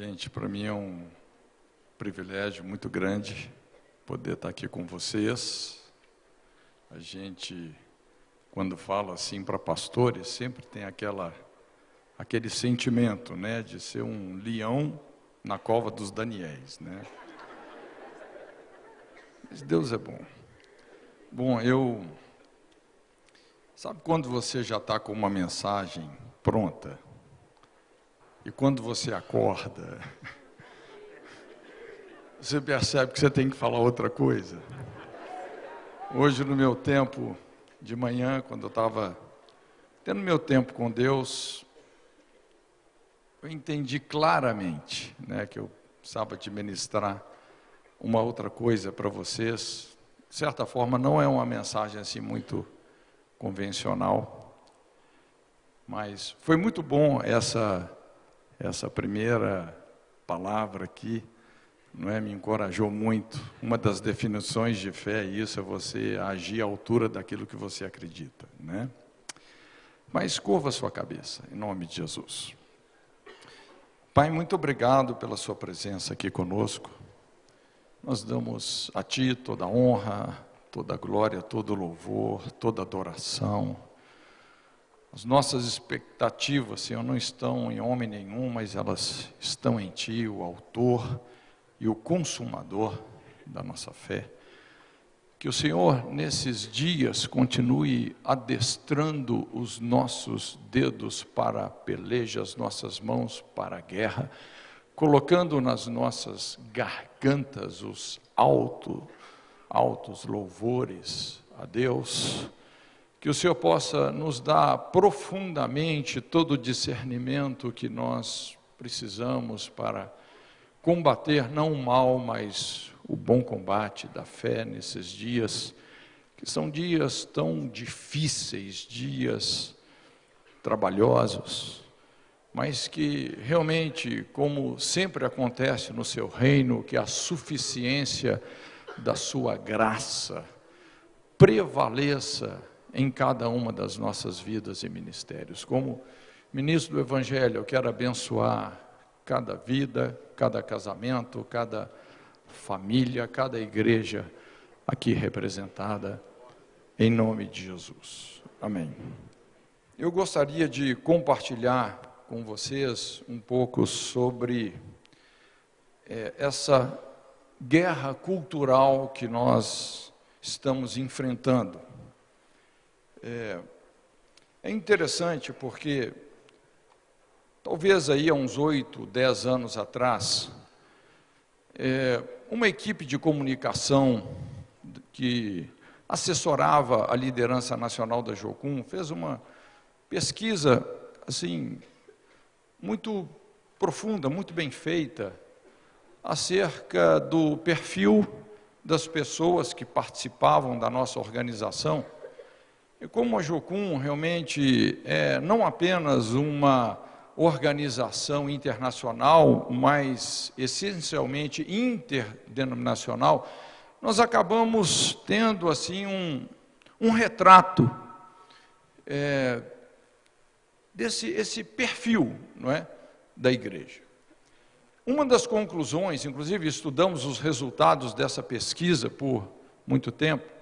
Gente, para mim é um privilégio muito grande poder estar aqui com vocês. A gente, quando fala assim para pastores, sempre tem aquela, aquele sentimento, né, de ser um leão na cova dos Daniéis, né? Mas Deus é bom. Bom, eu sabe quando você já está com uma mensagem pronta? E quando você acorda, você percebe que você tem que falar outra coisa. Hoje, no meu tempo de manhã, quando eu estava tendo meu tempo com Deus, eu entendi claramente né, que eu precisava te ministrar uma outra coisa para vocês. De certa forma, não é uma mensagem assim muito convencional, mas foi muito bom essa essa primeira palavra aqui, não é, me encorajou muito. Uma das definições de fé é isso, é você agir à altura daquilo que você acredita, né? Mas curva sua cabeça, em nome de Jesus. Pai, muito obrigado pela sua presença aqui conosco. Nós damos a Ti toda a honra, toda a glória, todo o louvor, toda a adoração as nossas expectativas, Senhor, não estão em homem nenhum, mas elas estão em Ti, o Autor e o Consumador da nossa fé. Que o Senhor, nesses dias, continue adestrando os nossos dedos para a peleja, as nossas mãos para a guerra, colocando nas nossas gargantas os alto, altos louvores a Deus que o Senhor possa nos dar profundamente todo o discernimento que nós precisamos para combater não o mal, mas o bom combate da fé nesses dias, que são dias tão difíceis, dias trabalhosos, mas que realmente, como sempre acontece no seu reino, que a suficiência da sua graça prevaleça em cada uma das nossas vidas e ministérios. Como ministro do Evangelho, eu quero abençoar cada vida, cada casamento, cada família, cada igreja aqui representada, em nome de Jesus. Amém. Eu gostaria de compartilhar com vocês um pouco sobre é, essa guerra cultural que nós estamos enfrentando. É, é interessante porque, talvez aí há uns oito, dez anos atrás, é, uma equipe de comunicação que assessorava a liderança nacional da Jocum fez uma pesquisa assim muito profunda, muito bem feita acerca do perfil das pessoas que participavam da nossa organização e como a Jocum realmente é não apenas uma organização internacional, mas essencialmente interdenominacional, nós acabamos tendo assim um, um retrato é, desse esse perfil, não é, da igreja. Uma das conclusões, inclusive estudamos os resultados dessa pesquisa por muito tempo,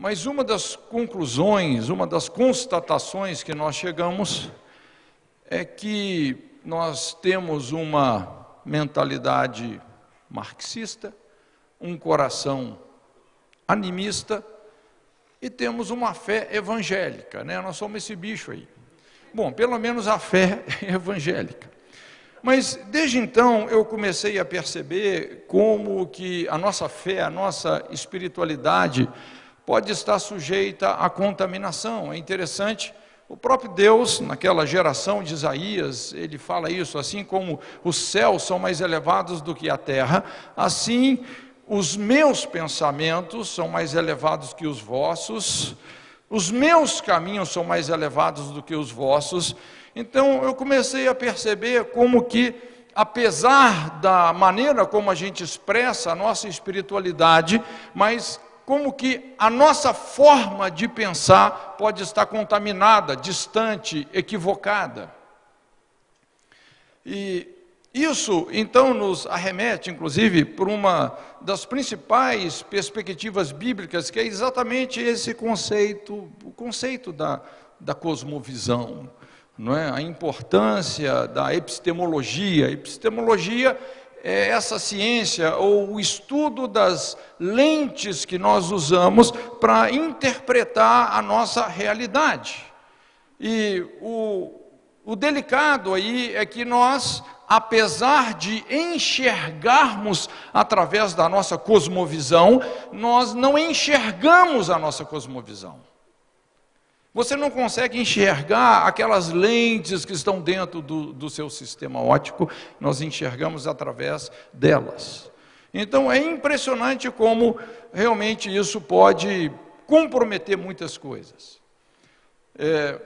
mas uma das conclusões, uma das constatações que nós chegamos é que nós temos uma mentalidade marxista, um coração animista e temos uma fé evangélica, né? Nós somos esse bicho aí. Bom, pelo menos a fé é evangélica. Mas desde então eu comecei a perceber como que a nossa fé, a nossa espiritualidade pode estar sujeita à contaminação. É interessante, o próprio Deus, naquela geração de Isaías, ele fala isso, assim como os céus são mais elevados do que a terra, assim os meus pensamentos são mais elevados que os vossos, os meus caminhos são mais elevados do que os vossos. Então eu comecei a perceber como que apesar da maneira como a gente expressa a nossa espiritualidade, mas como que a nossa forma de pensar pode estar contaminada, distante, equivocada. E isso, então, nos arremete, inclusive, para uma das principais perspectivas bíblicas, que é exatamente esse conceito, o conceito da, da cosmovisão, não é? a importância da epistemologia. Epistemologia é essa ciência ou o estudo das lentes que nós usamos para interpretar a nossa realidade. E o, o delicado aí é que nós apesar de enxergarmos através da nossa cosmovisão, nós não enxergamos a nossa cosmovisão. Você não consegue enxergar aquelas lentes que estão dentro do, do seu sistema óptico, nós enxergamos através delas. Então é impressionante como realmente isso pode comprometer muitas coisas. É,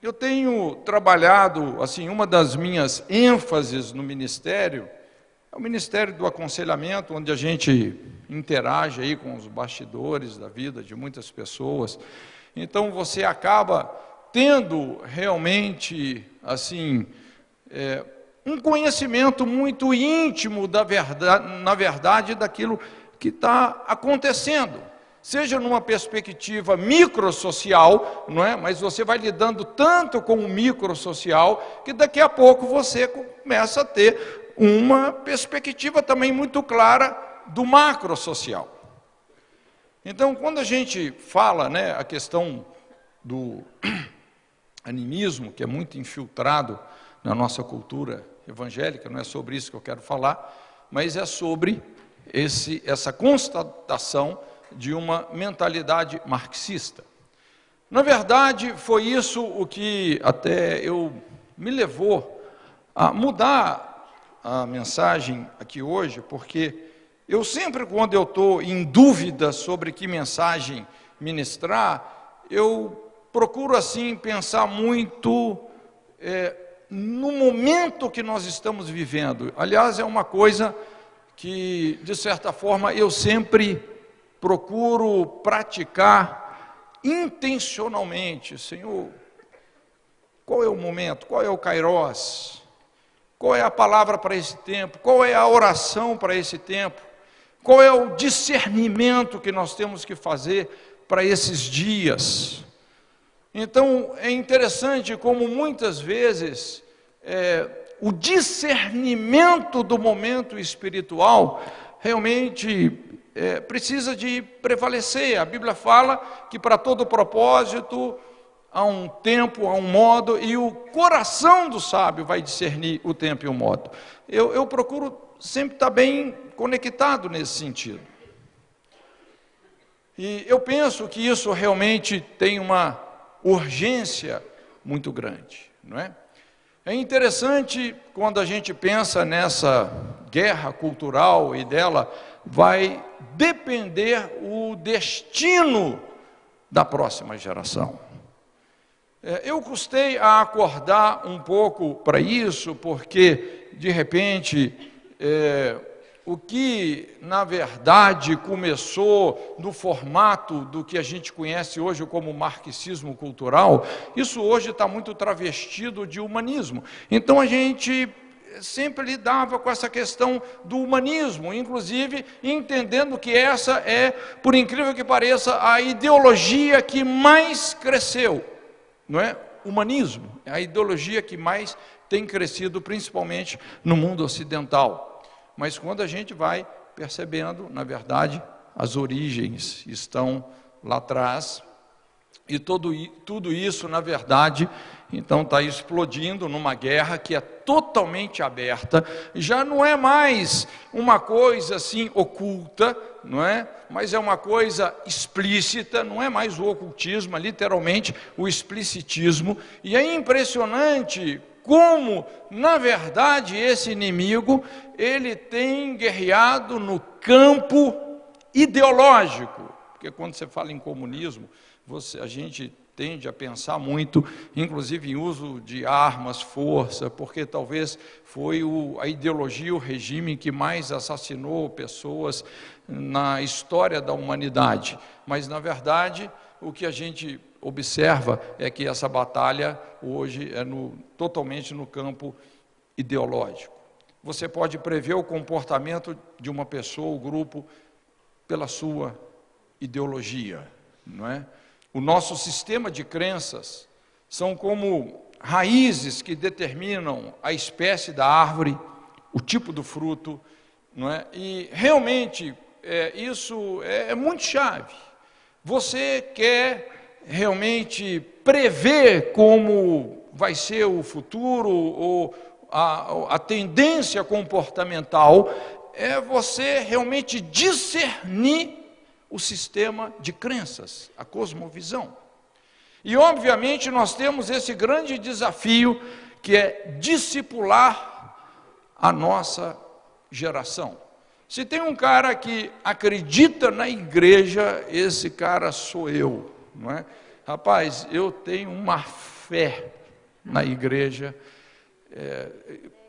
eu tenho trabalhado, assim, uma das minhas ênfases no ministério é o ministério do aconselhamento, onde a gente interage aí com os bastidores da vida de muitas pessoas. Então você acaba tendo realmente, assim, é, um conhecimento muito íntimo da verdade, na verdade, daquilo que está acontecendo seja numa perspectiva microsocial, não é? Mas você vai lidando tanto com o microsocial que daqui a pouco você começa a ter uma perspectiva também muito clara do macrosocial. Então, quando a gente fala, né, a questão do animismo, que é muito infiltrado na nossa cultura evangélica, não é sobre isso que eu quero falar, mas é sobre esse, essa constatação de uma mentalidade marxista. Na verdade, foi isso o que até eu me levou a mudar a mensagem aqui hoje, porque eu sempre, quando eu estou em dúvida sobre que mensagem ministrar, eu procuro assim pensar muito é, no momento que nós estamos vivendo. Aliás, é uma coisa que, de certa forma, eu sempre procuro praticar intencionalmente, Senhor, qual é o momento, qual é o kairós, qual é a palavra para esse tempo, qual é a oração para esse tempo, qual é o discernimento que nós temos que fazer para esses dias. Então é interessante como muitas vezes é, o discernimento do momento espiritual realmente é, precisa de prevalecer. A Bíblia fala que para todo propósito há um tempo, há um modo, e o coração do sábio vai discernir o tempo e o modo. Eu, eu procuro sempre estar bem conectado nesse sentido. E eu penso que isso realmente tem uma urgência muito grande, não é? É interessante quando a gente pensa nessa guerra cultural e dela vai depender o destino da próxima geração. É, eu custei a acordar um pouco para isso, porque, de repente, é, o que, na verdade, começou no formato do que a gente conhece hoje como marxismo cultural, isso hoje está muito travestido de humanismo. Então, a gente sempre lidava com essa questão do humanismo, inclusive entendendo que essa é, por incrível que pareça, a ideologia que mais cresceu, não é? Humanismo, é a ideologia que mais tem crescido, principalmente no mundo ocidental. Mas quando a gente vai percebendo, na verdade, as origens estão lá atrás, e todo, tudo isso, na verdade, então está explodindo numa guerra que é totalmente aberta, já não é mais uma coisa assim oculta, não é? Mas é uma coisa explícita, não é mais o ocultismo, é literalmente o explicitismo, e é impressionante como, na verdade, esse inimigo, ele tem guerreado no campo ideológico, porque quando você fala em comunismo, você, a gente tende a pensar muito, inclusive em uso de armas, força, porque talvez foi o, a ideologia, o regime que mais assassinou pessoas na história da humanidade. Mas, na verdade, o que a gente observa é que essa batalha hoje é no, totalmente no campo ideológico. você pode prever o comportamento de uma pessoa ou grupo pela sua ideologia, não é? O nosso sistema de crenças são como raízes que determinam a espécie da árvore, o tipo do fruto, não é? E realmente é, isso é, é muito chave. Você quer realmente prever como vai ser o futuro ou a, a tendência comportamental, é você realmente discernir o sistema de crenças, a cosmovisão. E, obviamente, nós temos esse grande desafio que é discipular a nossa geração. Se tem um cara que acredita na igreja, esse cara sou eu, não é? Rapaz, eu tenho uma fé na igreja. É,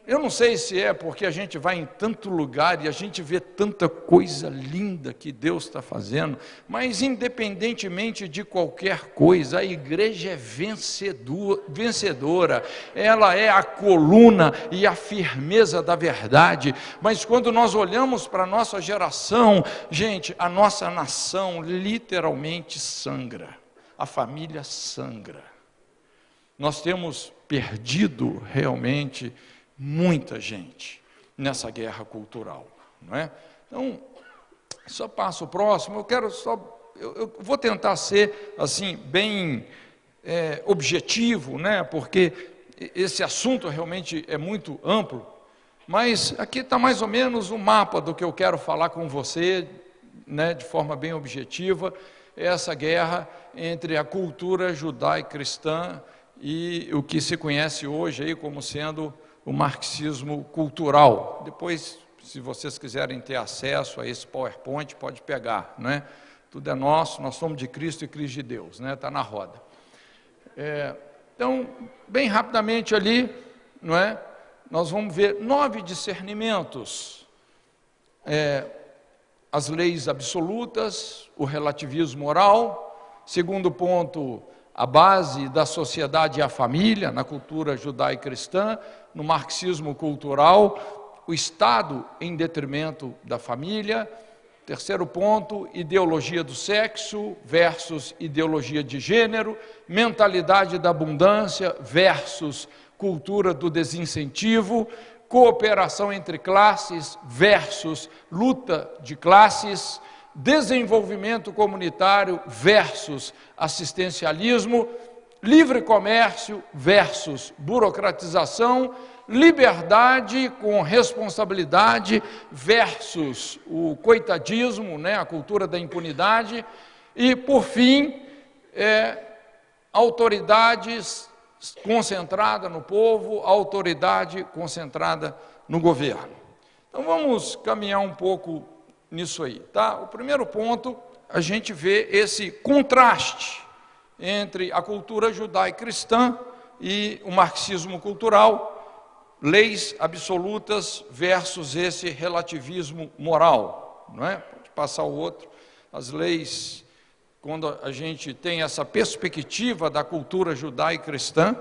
eu não sei se é porque a gente vai em tanto lugar e a gente vê tanta coisa linda que Deus está fazendo, mas independentemente de qualquer coisa, a igreja é vencedora, ela é a coluna e a firmeza da verdade. Mas quando nós olhamos para a nossa geração, gente, a nossa nação literalmente sangra, a família sangra. Nós temos perdido realmente muita gente nessa guerra cultural, não é? Então, só passo o próximo, eu quero só, eu, eu vou tentar ser, assim, bem é, objetivo, né, porque esse assunto realmente é muito amplo, mas aqui está mais ou menos o mapa do que eu quero falar com você, né, de forma bem objetiva, essa guerra entre a cultura judaico-cristã e o que se conhece hoje aí como sendo o marxismo cultural. Depois, se vocês quiserem ter acesso a esse PowerPoint, pode pegar, não é? Tudo é nosso, nós somos de Cristo e Cristo de Deus, né? Está na roda. É, então, bem rapidamente ali, não é? Nós vamos ver nove discernimentos. É, as leis absolutas, o relativismo moral. Segundo ponto, a base da sociedade e a família, na cultura judaico-cristã no marxismo cultural, o Estado em detrimento da família. Terceiro ponto, ideologia do sexo versus ideologia de gênero, mentalidade da abundância versus cultura do desincentivo, cooperação entre classes versus luta de classes, desenvolvimento comunitário versus assistencialismo, livre comércio versus burocratização, liberdade com responsabilidade versus o coitadismo, né, a cultura da impunidade, e, por fim, é, autoridades concentrada no povo, autoridade concentrada no governo. Então vamos caminhar um pouco nisso aí, tá? O primeiro ponto, a gente vê esse contraste entre a cultura judaico-cristã e o marxismo cultural, leis absolutas versus esse relativismo moral, não é? Pode passar o outro. As leis, quando a gente tem essa perspectiva da cultura judaico-cristã,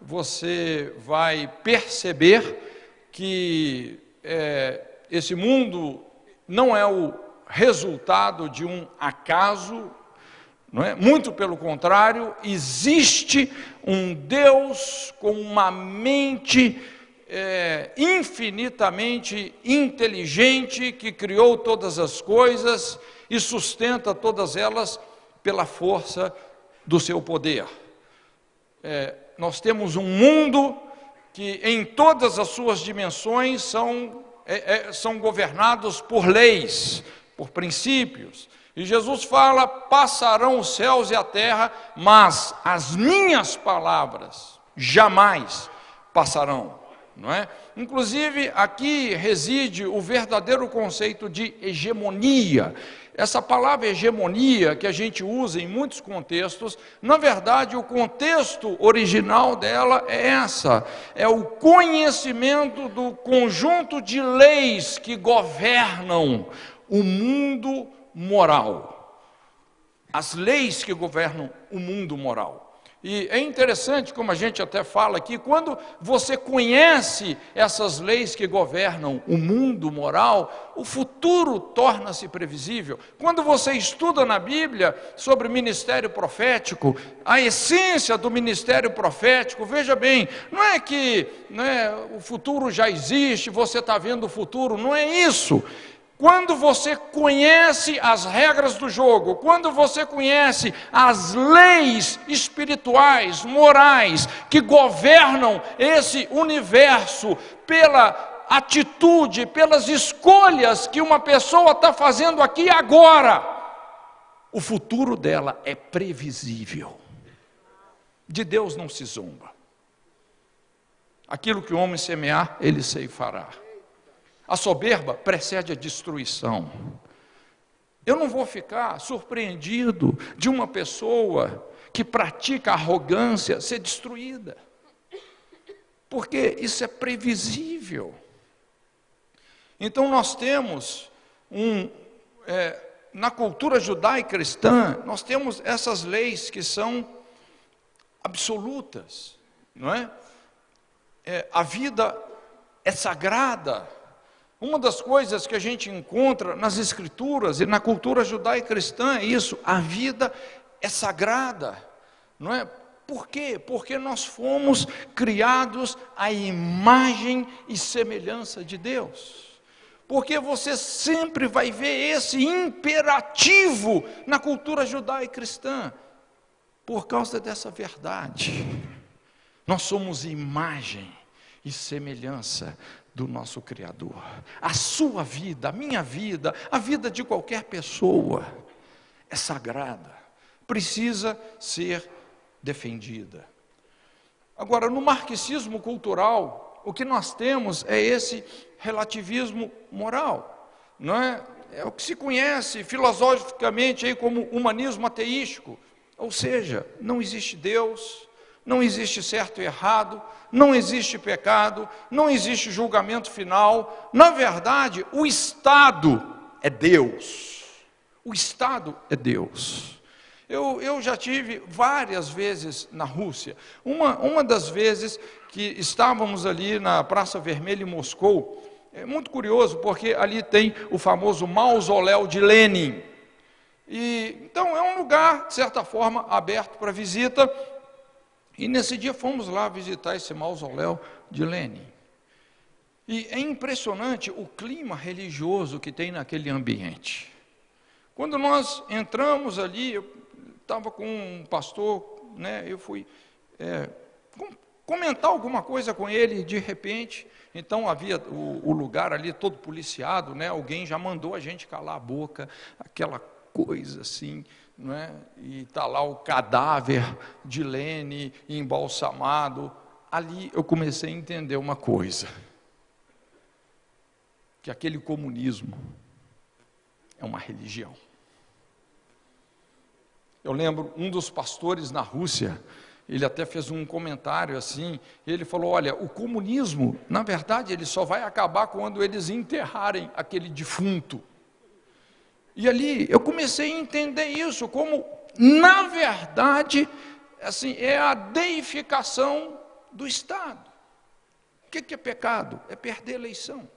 você vai perceber que é, esse mundo não é o resultado de um acaso não é? Muito pelo contrário, existe um Deus com uma mente é, infinitamente inteligente que criou todas as coisas e sustenta todas elas pela força do seu poder. É, nós temos um mundo que, em todas as suas dimensões, são, é, é são governados por leis, por princípios. E Jesus fala: passarão os céus e a terra, mas as minhas palavras jamais passarão. Não é? Inclusive, aqui reside o verdadeiro conceito de hegemonia. Essa palavra hegemonia, que a gente usa em muitos contextos, na verdade, o contexto original dela é essa: é o conhecimento do conjunto de leis que governam o mundo moral. As leis que governam o mundo moral. E é interessante, como a gente até fala aqui, quando você conhece essas leis que governam o mundo moral, o futuro torna-se previsível. Quando você estuda na Bíblia sobre ministério profético, a essência do ministério profético, veja bem, não é que né, o futuro já existe, você está vendo o futuro, não é isso. Quando você conhece as regras do jogo, quando você conhece as leis espirituais, morais, que governam esse universo pela atitude, pelas escolhas que uma pessoa está fazendo aqui agora, o futuro dela é previsível. De Deus não se zomba. Aquilo que o homem semear, ele ceifará. A soberba precede a destruição. Eu não vou ficar surpreendido de uma pessoa que pratica arrogância ser destruída, porque isso é previsível. Então nós temos um, é, na cultura judaica cristã, nós temos essas leis que são absolutas, não é? é a vida é sagrada, uma das coisas que a gente encontra nas escrituras e na cultura judaica cristã é isso, a vida é sagrada, não é? Por quê? Porque nós fomos criados à imagem e semelhança de Deus. Porque você sempre vai ver esse imperativo na cultura judaica cristã, por causa dessa verdade. Nós somos imagem e semelhança do nosso Criador. A sua vida, a minha vida, a vida de qualquer pessoa é sagrada, precisa ser defendida. Agora, no marxismo cultural, o que nós temos é esse relativismo moral, não é? É o que se conhece filosoficamente aí como humanismo ateístico, ou seja, não existe Deus, não existe certo e errado, não existe pecado, não existe julgamento final. Na verdade, o Estado é Deus. O Estado é Deus. Eu, eu já tive várias vezes na Rússia. Uma, uma das vezes que estávamos ali na Praça Vermelha em Moscou, é muito curioso, porque ali tem o famoso mausoléu de Lenin. E, então, é um lugar, de certa forma, aberto para visita, e nesse dia fomos lá visitar esse mausoléu de Lenin. E é impressionante o clima religioso que tem naquele ambiente. Quando nós entramos ali, eu estava com um pastor, né, eu fui é, comentar alguma coisa com ele, de repente, então havia o, o, lugar ali todo policiado, né, alguém já mandou a gente calar a boca, aquela coisa assim, não é? e está lá o cadáver de Lene embalsamado. Ali eu comecei a entender uma coisa: que aquele comunismo é uma religião. Eu lembro um dos pastores na Rússia, ele até fez um comentário assim, ele falou: olha, o comunismo, na verdade, ele só vai acabar quando eles enterrarem aquele defunto. E ali eu comecei a entender isso como, na verdade, assim, é a deificação do Estado. O que é pecado? É perder a eleição.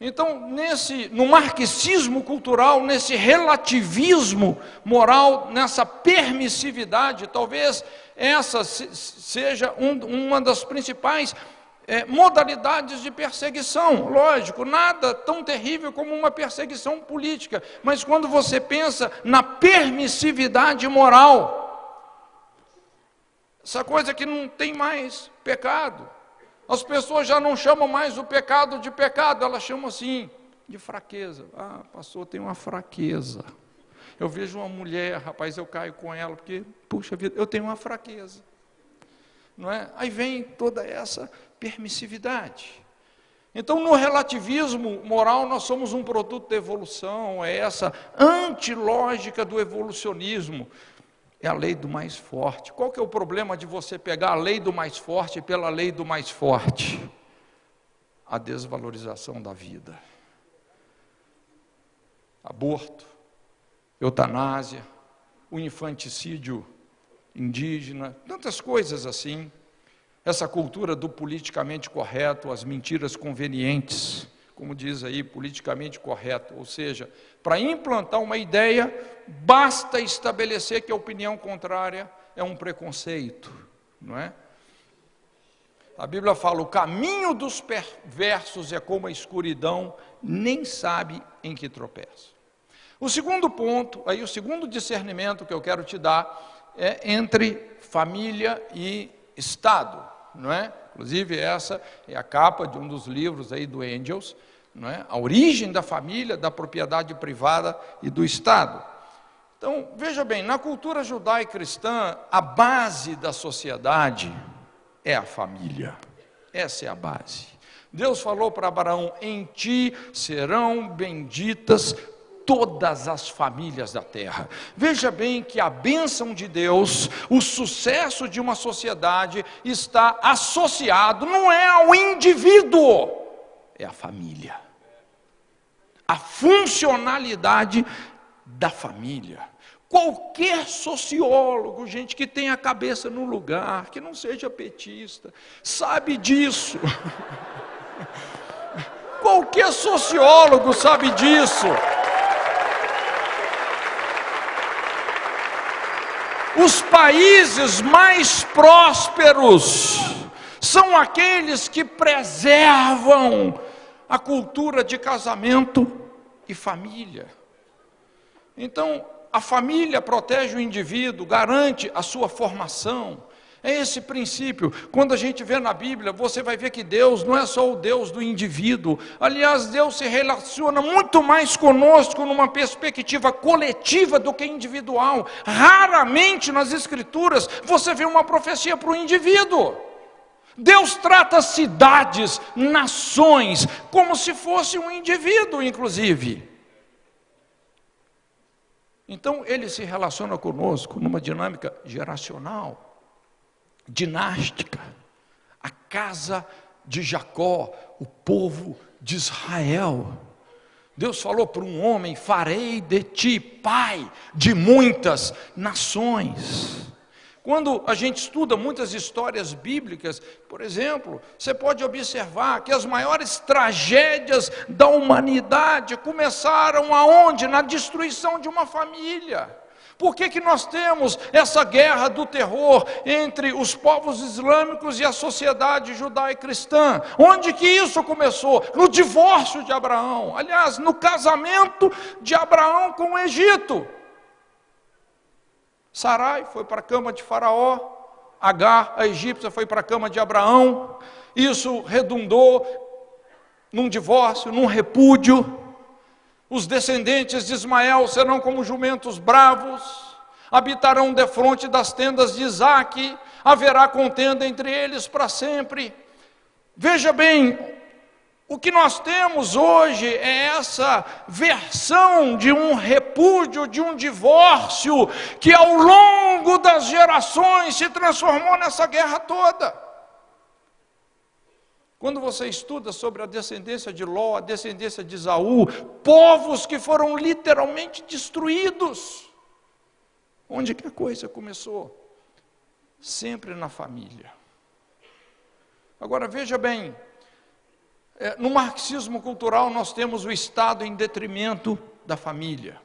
Então, nesse, no marxismo cultural, nesse relativismo moral, nessa permissividade, talvez essa seja um, uma das principais é, modalidades de perseguição. Lógico, nada tão terrível como uma perseguição política, mas quando você pensa na permissividade moral, essa coisa que não tem mais pecado. As pessoas já não chamam mais o pecado de pecado, elas chamam assim de fraqueza. Ah, pastor, tem uma fraqueza. Eu vejo uma mulher, rapaz, eu caio com ela, porque, puxa vida, eu tenho uma fraqueza. Não é? Aí vem toda essa permissividade. Então, no relativismo moral, nós somos um produto da evolução, é essa antilógica do evolucionismo. É a lei do mais forte. Qual que é o problema de você pegar a lei do mais forte pela lei do mais forte? A desvalorização da vida. Aborto, eutanásia, o infanticídio indígena, tantas coisas assim. Essa cultura do politicamente correto, as mentiras convenientes, como diz aí, politicamente correto, ou seja, para implantar uma ideia, basta estabelecer que a opinião contrária é um preconceito, não é? A Bíblia fala: o caminho dos perversos é como a escuridão, nem sabe em que tropeça. O segundo ponto, aí o segundo discernimento que eu quero te dar é entre família e Estado, não é? Inclusive essa é a capa de um dos livros aí do Angels, não é? A origem da família, da propriedade privada e do Estado. Então, veja bem, na cultura judaica cristã, a base da sociedade é a família. Essa é a base. Deus falou para Abraão: em ti serão benditas todas as famílias da terra. Veja bem que a bênção de Deus, o sucesso de uma sociedade está associado não é ao indivíduo, é à família. A funcionalidade da família. Qualquer sociólogo, gente que tenha a cabeça no lugar, que não seja petista, sabe disso. Qualquer sociólogo sabe disso. Os países mais prósperos são aqueles que preservam a cultura de casamento e família. Então, a família protege o indivíduo, garante a sua formação. É esse princípio. Quando a gente vê na Bíblia, você vai ver que Deus não é só o Deus do indivíduo. Aliás, Deus se relaciona muito mais conosco numa perspectiva coletiva do que individual. Raramente nas Escrituras você vê uma profecia para o indivíduo. Deus trata cidades, nações, como se fosse um indivíduo, inclusive. Então ele se relaciona conosco numa dinâmica geracional, dinástica. A casa de Jacó, o povo de Israel. Deus falou para um homem: Farei de ti pai de muitas nações. Quando a gente estuda muitas histórias bíblicas, por exemplo, você pode observar que as maiores tragédias da humanidade começaram aonde? Na destruição de uma família. Por que, que nós temos essa guerra do terror entre os povos islâmicos e a sociedade judaico-cristã? Onde que isso começou? No divórcio de Abraão. Aliás, no casamento de Abraão com o Egito. Sarai foi para a cama de Faraó, Agar, a egípcia, foi para a cama de Abraão. Isso redundou num divórcio, num repúdio. Os descendentes de Ismael serão como jumentos bravos, habitarão defronte das tendas de Isaac, haverá contenda entre eles para sempre. Veja bem, o que nós temos hoje é essa versão de um repúdio, de um divórcio, que ao longo das gerações se transformou nessa guerra toda. Quando você estuda sobre a descendência de Ló, a descendência de Isaú, povos que foram literalmente destruídos. Onde que a coisa começou? Sempre na família. Agora veja bem, é, no marxismo cultural, nós temos o Estado em detrimento da família.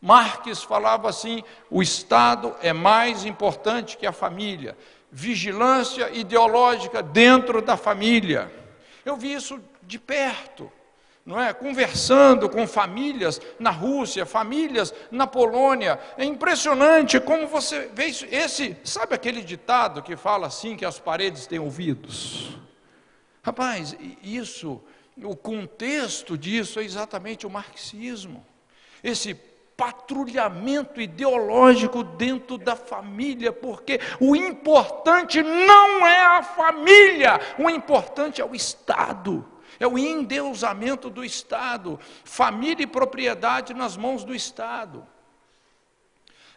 Marx falava assim: o Estado é mais importante que a família. Vigilância ideológica dentro da família. Eu vi isso de perto, não é? Conversando com famílias na Rússia, famílias na Polônia. É impressionante como você vê isso. Esse, sabe aquele ditado que fala assim que as paredes têm ouvidos? Rapaz, isso, o contexto disso é exatamente o marxismo. Esse patrulhamento ideológico dentro da família, porque o importante não é a família, o importante é o Estado. É o endeusamento do Estado, família e propriedade nas mãos do Estado.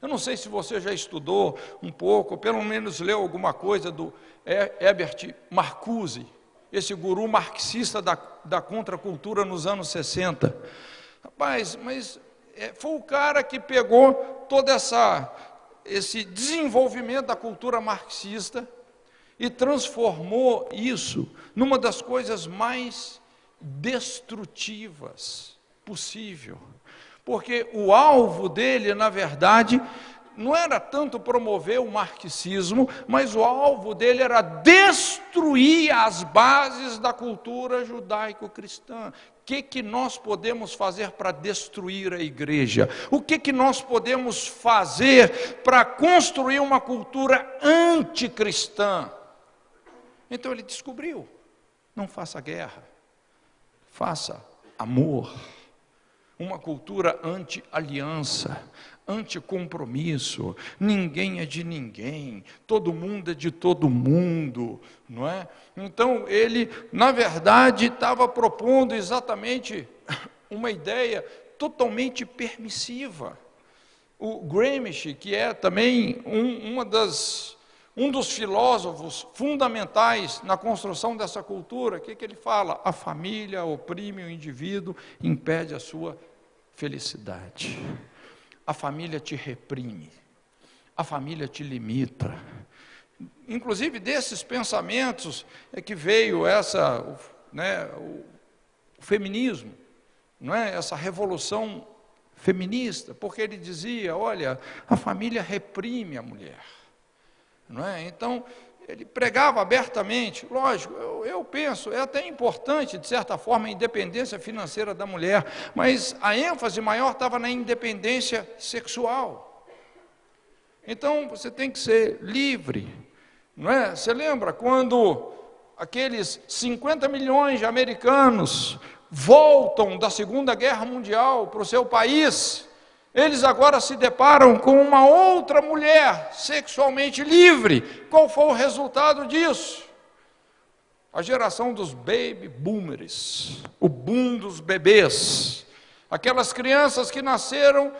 Eu não sei se você já estudou um pouco, pelo menos leu alguma coisa do Herbert Marcuse, esse guru marxista da, da contracultura nos anos 60. Rapaz, mas foi o cara que pegou toda essa esse desenvolvimento da cultura marxista e transformou isso numa das coisas mais destrutivas possível. Porque o alvo dele, na verdade, não era tanto promover o marxismo, mas o alvo dele era destruir as bases da cultura judaico-cristã. Que, que nós podemos fazer para destruir a igreja? O que, que nós podemos fazer para construir uma cultura anticristã? Então ele descobriu: não faça guerra, faça amor. Uma cultura anti-aliança, anticompromisso, ninguém é de ninguém, todo mundo é de todo mundo, não é? Então ele, na verdade, estava propondo exatamente uma ideia totalmente permissiva. O Gramsci, que é também um, uma das, um dos filósofos fundamentais na construção dessa cultura, o que, que ele fala? A família oprime o indivíduo, impede a sua felicidade. A família te reprime, a família te limita. Inclusive desses pensamentos é que veio essa, né, o, feminismo, não é? Essa revolução feminista, porque ele dizia, olha, a família reprime a mulher, não é? Então ele pregava abertamente, lógico, eu, eu, penso, é até importante, de certa forma, a independência financeira da mulher, mas a ênfase maior estava na independência sexual. Então, você tem que ser livre, não é? Você lembra quando aqueles 50 milhões de americanos voltam da Segunda Guerra Mundial para o seu país, eles agora se deparam com uma outra mulher sexualmente livre. Qual foi o resultado disso? A geração dos baby boomers, o boom dos bebês, aquelas crianças que nasceram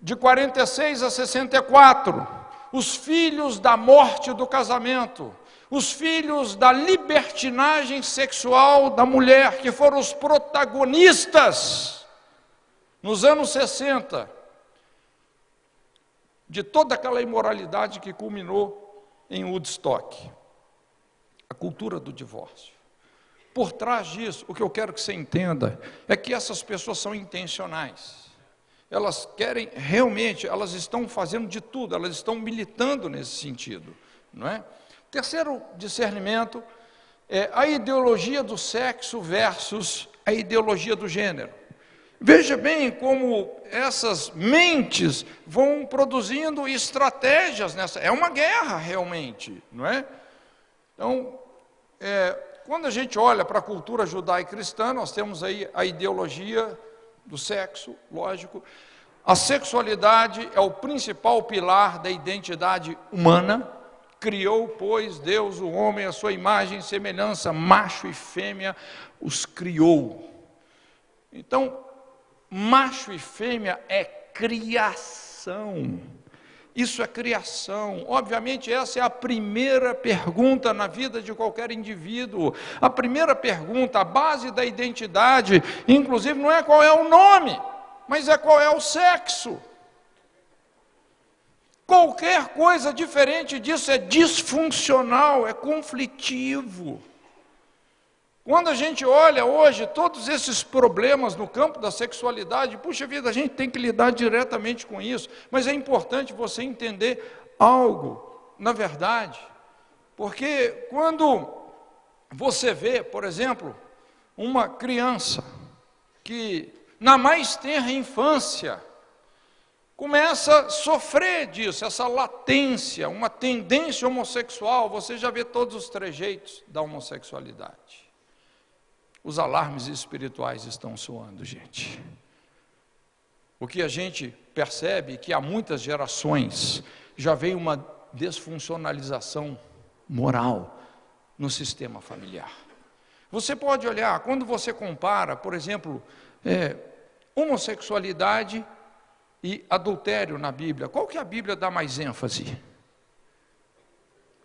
de 46 a 64, os filhos da morte do casamento, os filhos da libertinagem sexual da mulher, que foram os protagonistas nos anos 60, de toda aquela imoralidade que culminou em Woodstock, a cultura do divórcio. Por trás disso, o que eu quero que você entenda é que essas pessoas são intencionais. Elas querem realmente, elas estão fazendo de tudo, elas estão militando nesse sentido, não é? Terceiro discernimento é a ideologia do sexo versus a ideologia do gênero. Veja bem como essas mentes vão produzindo estratégias nessa. É uma guerra realmente, não é? Então, é, quando a gente olha para a cultura judaico-cristã, nós temos aí a ideologia do sexo, lógico. A sexualidade é o principal pilar da identidade humana. Criou, pois, Deus o homem, a sua imagem e semelhança, macho e fêmea, os criou. Então, macho e fêmea é criação. Isso é criação. Obviamente, essa é a primeira pergunta na vida de qualquer indivíduo. A primeira pergunta, a base da identidade, inclusive, não é qual é o nome, mas é qual é o sexo. Qualquer coisa diferente disso é disfuncional, é conflitivo. Quando a gente olha hoje todos esses problemas no campo da sexualidade, puxa vida, a gente tem que lidar diretamente com isso, mas é importante você entender algo, na verdade, porque quando você vê, por exemplo, uma criança que na mais tenra infância começa a sofrer disso, essa latência, uma tendência homossexual, você já vê todos os trejeitos da homossexualidade. Os alarmes espirituais estão soando, gente. O que a gente percebe é que há muitas gerações já veio uma desfuncionalização moral no sistema familiar. Você pode olhar, quando você compara, por exemplo, é, homossexualidade e adultério na Bíblia, qual que a Bíblia dá mais ênfase?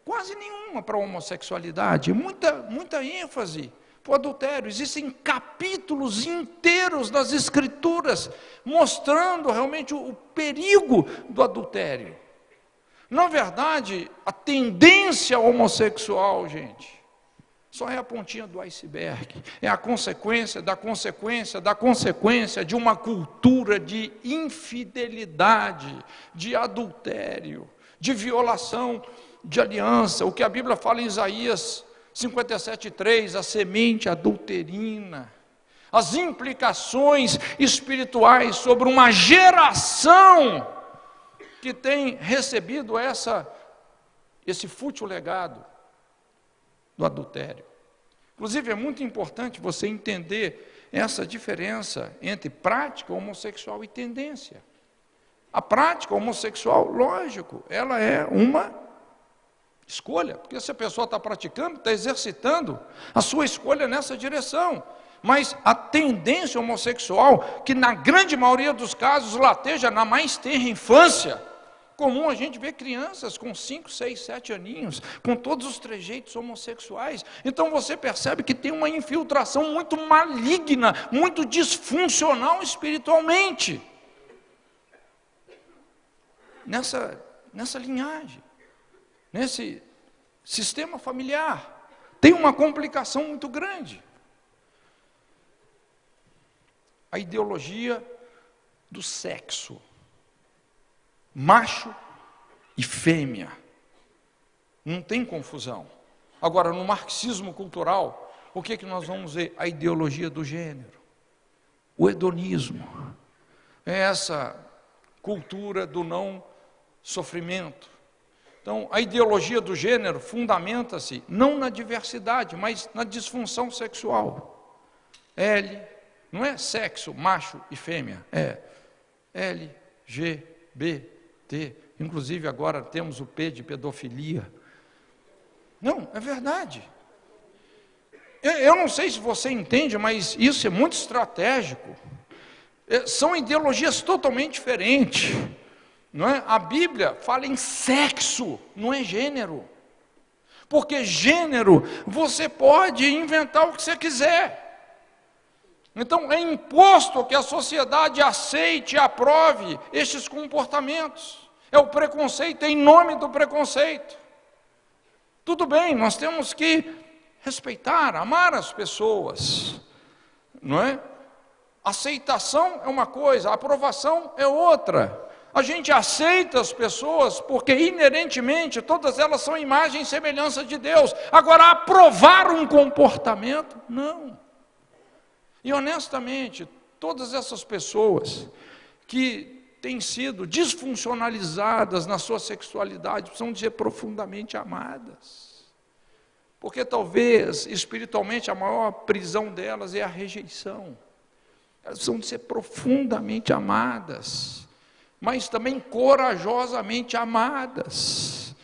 Quase nenhuma para a homossexualidade, muita, muita ênfase o adultério. Existem capítulos inteiros das Escrituras mostrando realmente o, o perigo do adultério. Na verdade, a tendência homossexual, gente, só é a pontinha do iceberg. É a consequência da consequência da consequência de uma cultura de infidelidade, de adultério, de violação de aliança. O que a Bíblia fala em Isaías 57,3, a semente adulterina. As implicações espirituais sobre uma geração que tem recebido essa, esse fútil legado do adultério. Inclusive, é muito importante você entender essa diferença entre prática homossexual e tendência. A prática homossexual, lógico, ela é uma escolha, porque se a pessoa está praticando, está exercitando a sua escolha nessa direção. Mas a tendência homossexual, que na grande maioria dos casos lateja na mais terra infância, comum a gente ver crianças com 5, 6, 7 aninhos, com todos os trejeitos homossexuais. Então você percebe que tem uma infiltração muito maligna, muito disfuncional espiritualmente. Nessa, nessa linhagem, nesse sistema familiar. Tem uma complicação muito grande. A ideologia do sexo macho e fêmea. Não tem confusão. Agora, no marxismo cultural, o que, é que nós vamos ver? A ideologia do gênero, o hedonismo. É essa cultura do não sofrimento. Então, a ideologia do gênero fundamenta-se não na diversidade, mas na disfunção sexual. L, não é sexo, macho e fêmea, é L, G, B, ter. Inclusive agora temos o P de pedofilia. Não, é verdade. Eu não sei se você entende, mas isso é muito estratégico. É, são ideologias totalmente diferentes. Não é? A Bíblia fala em sexo, não é gênero. Porque gênero, você pode inventar o que você quiser. Então é imposto que a sociedade aceite e aprove estes comportamentos. É o preconceito em nome do preconceito. Tudo bem, nós temos que respeitar, amar as pessoas, não é? Aceitação é uma coisa, aprovação é outra. A gente aceita as pessoas porque inerentemente todas elas são imagem e semelhança de Deus. Agora, aprovar um comportamento, não. E honestamente, todas essas pessoas que têm sido disfuncionalizadas na sua sexualidade precisam de ser profundamente amadas. Porque talvez espiritualmente a maior prisão delas é a rejeição. Elas precisam de ser profundamente amadas, mas também corajosamente amadas.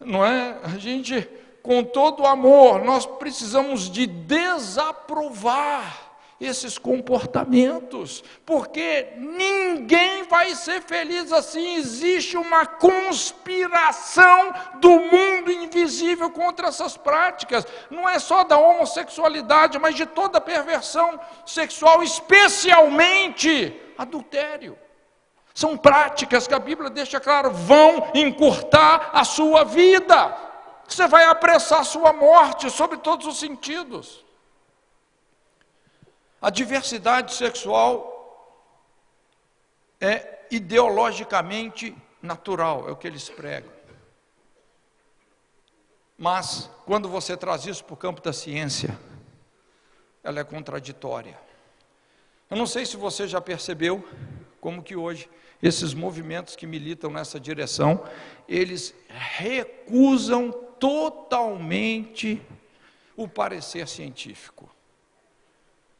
Não é? A gente com todo amor, nós precisamos de desaprovar esses comportamentos, porque ninguém vai ser feliz assim. Existe uma conspiração do mundo invisível contra essas práticas, não é só da homossexualidade, mas de toda perversão sexual, especialmente adultério. São práticas que a Bíblia deixa claro, vão encurtar a sua vida. Você vai apressar a sua morte sobre todos os sentidos. A diversidade sexual é ideologicamente natural, é o que eles pregam. Mas, quando você traz isso para o campo da ciência, ela é contraditória. Eu não sei se você já percebeu como que hoje esses movimentos que militam nessa direção, eles recusam totalmente o parecer científico.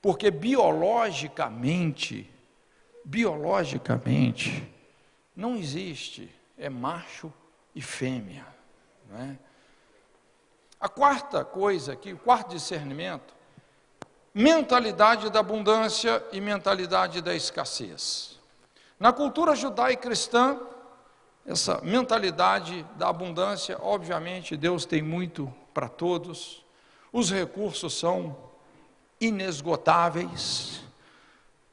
Porque biologicamente, biologicamente, não existe, é macho e fêmea. É? A quarta coisa aqui, o quarto discernimento, mentalidade da abundância e mentalidade da escassez. Na cultura judaica cristã, essa mentalidade da abundância, obviamente, Deus tem muito para todos, os recursos são inesgotáveis.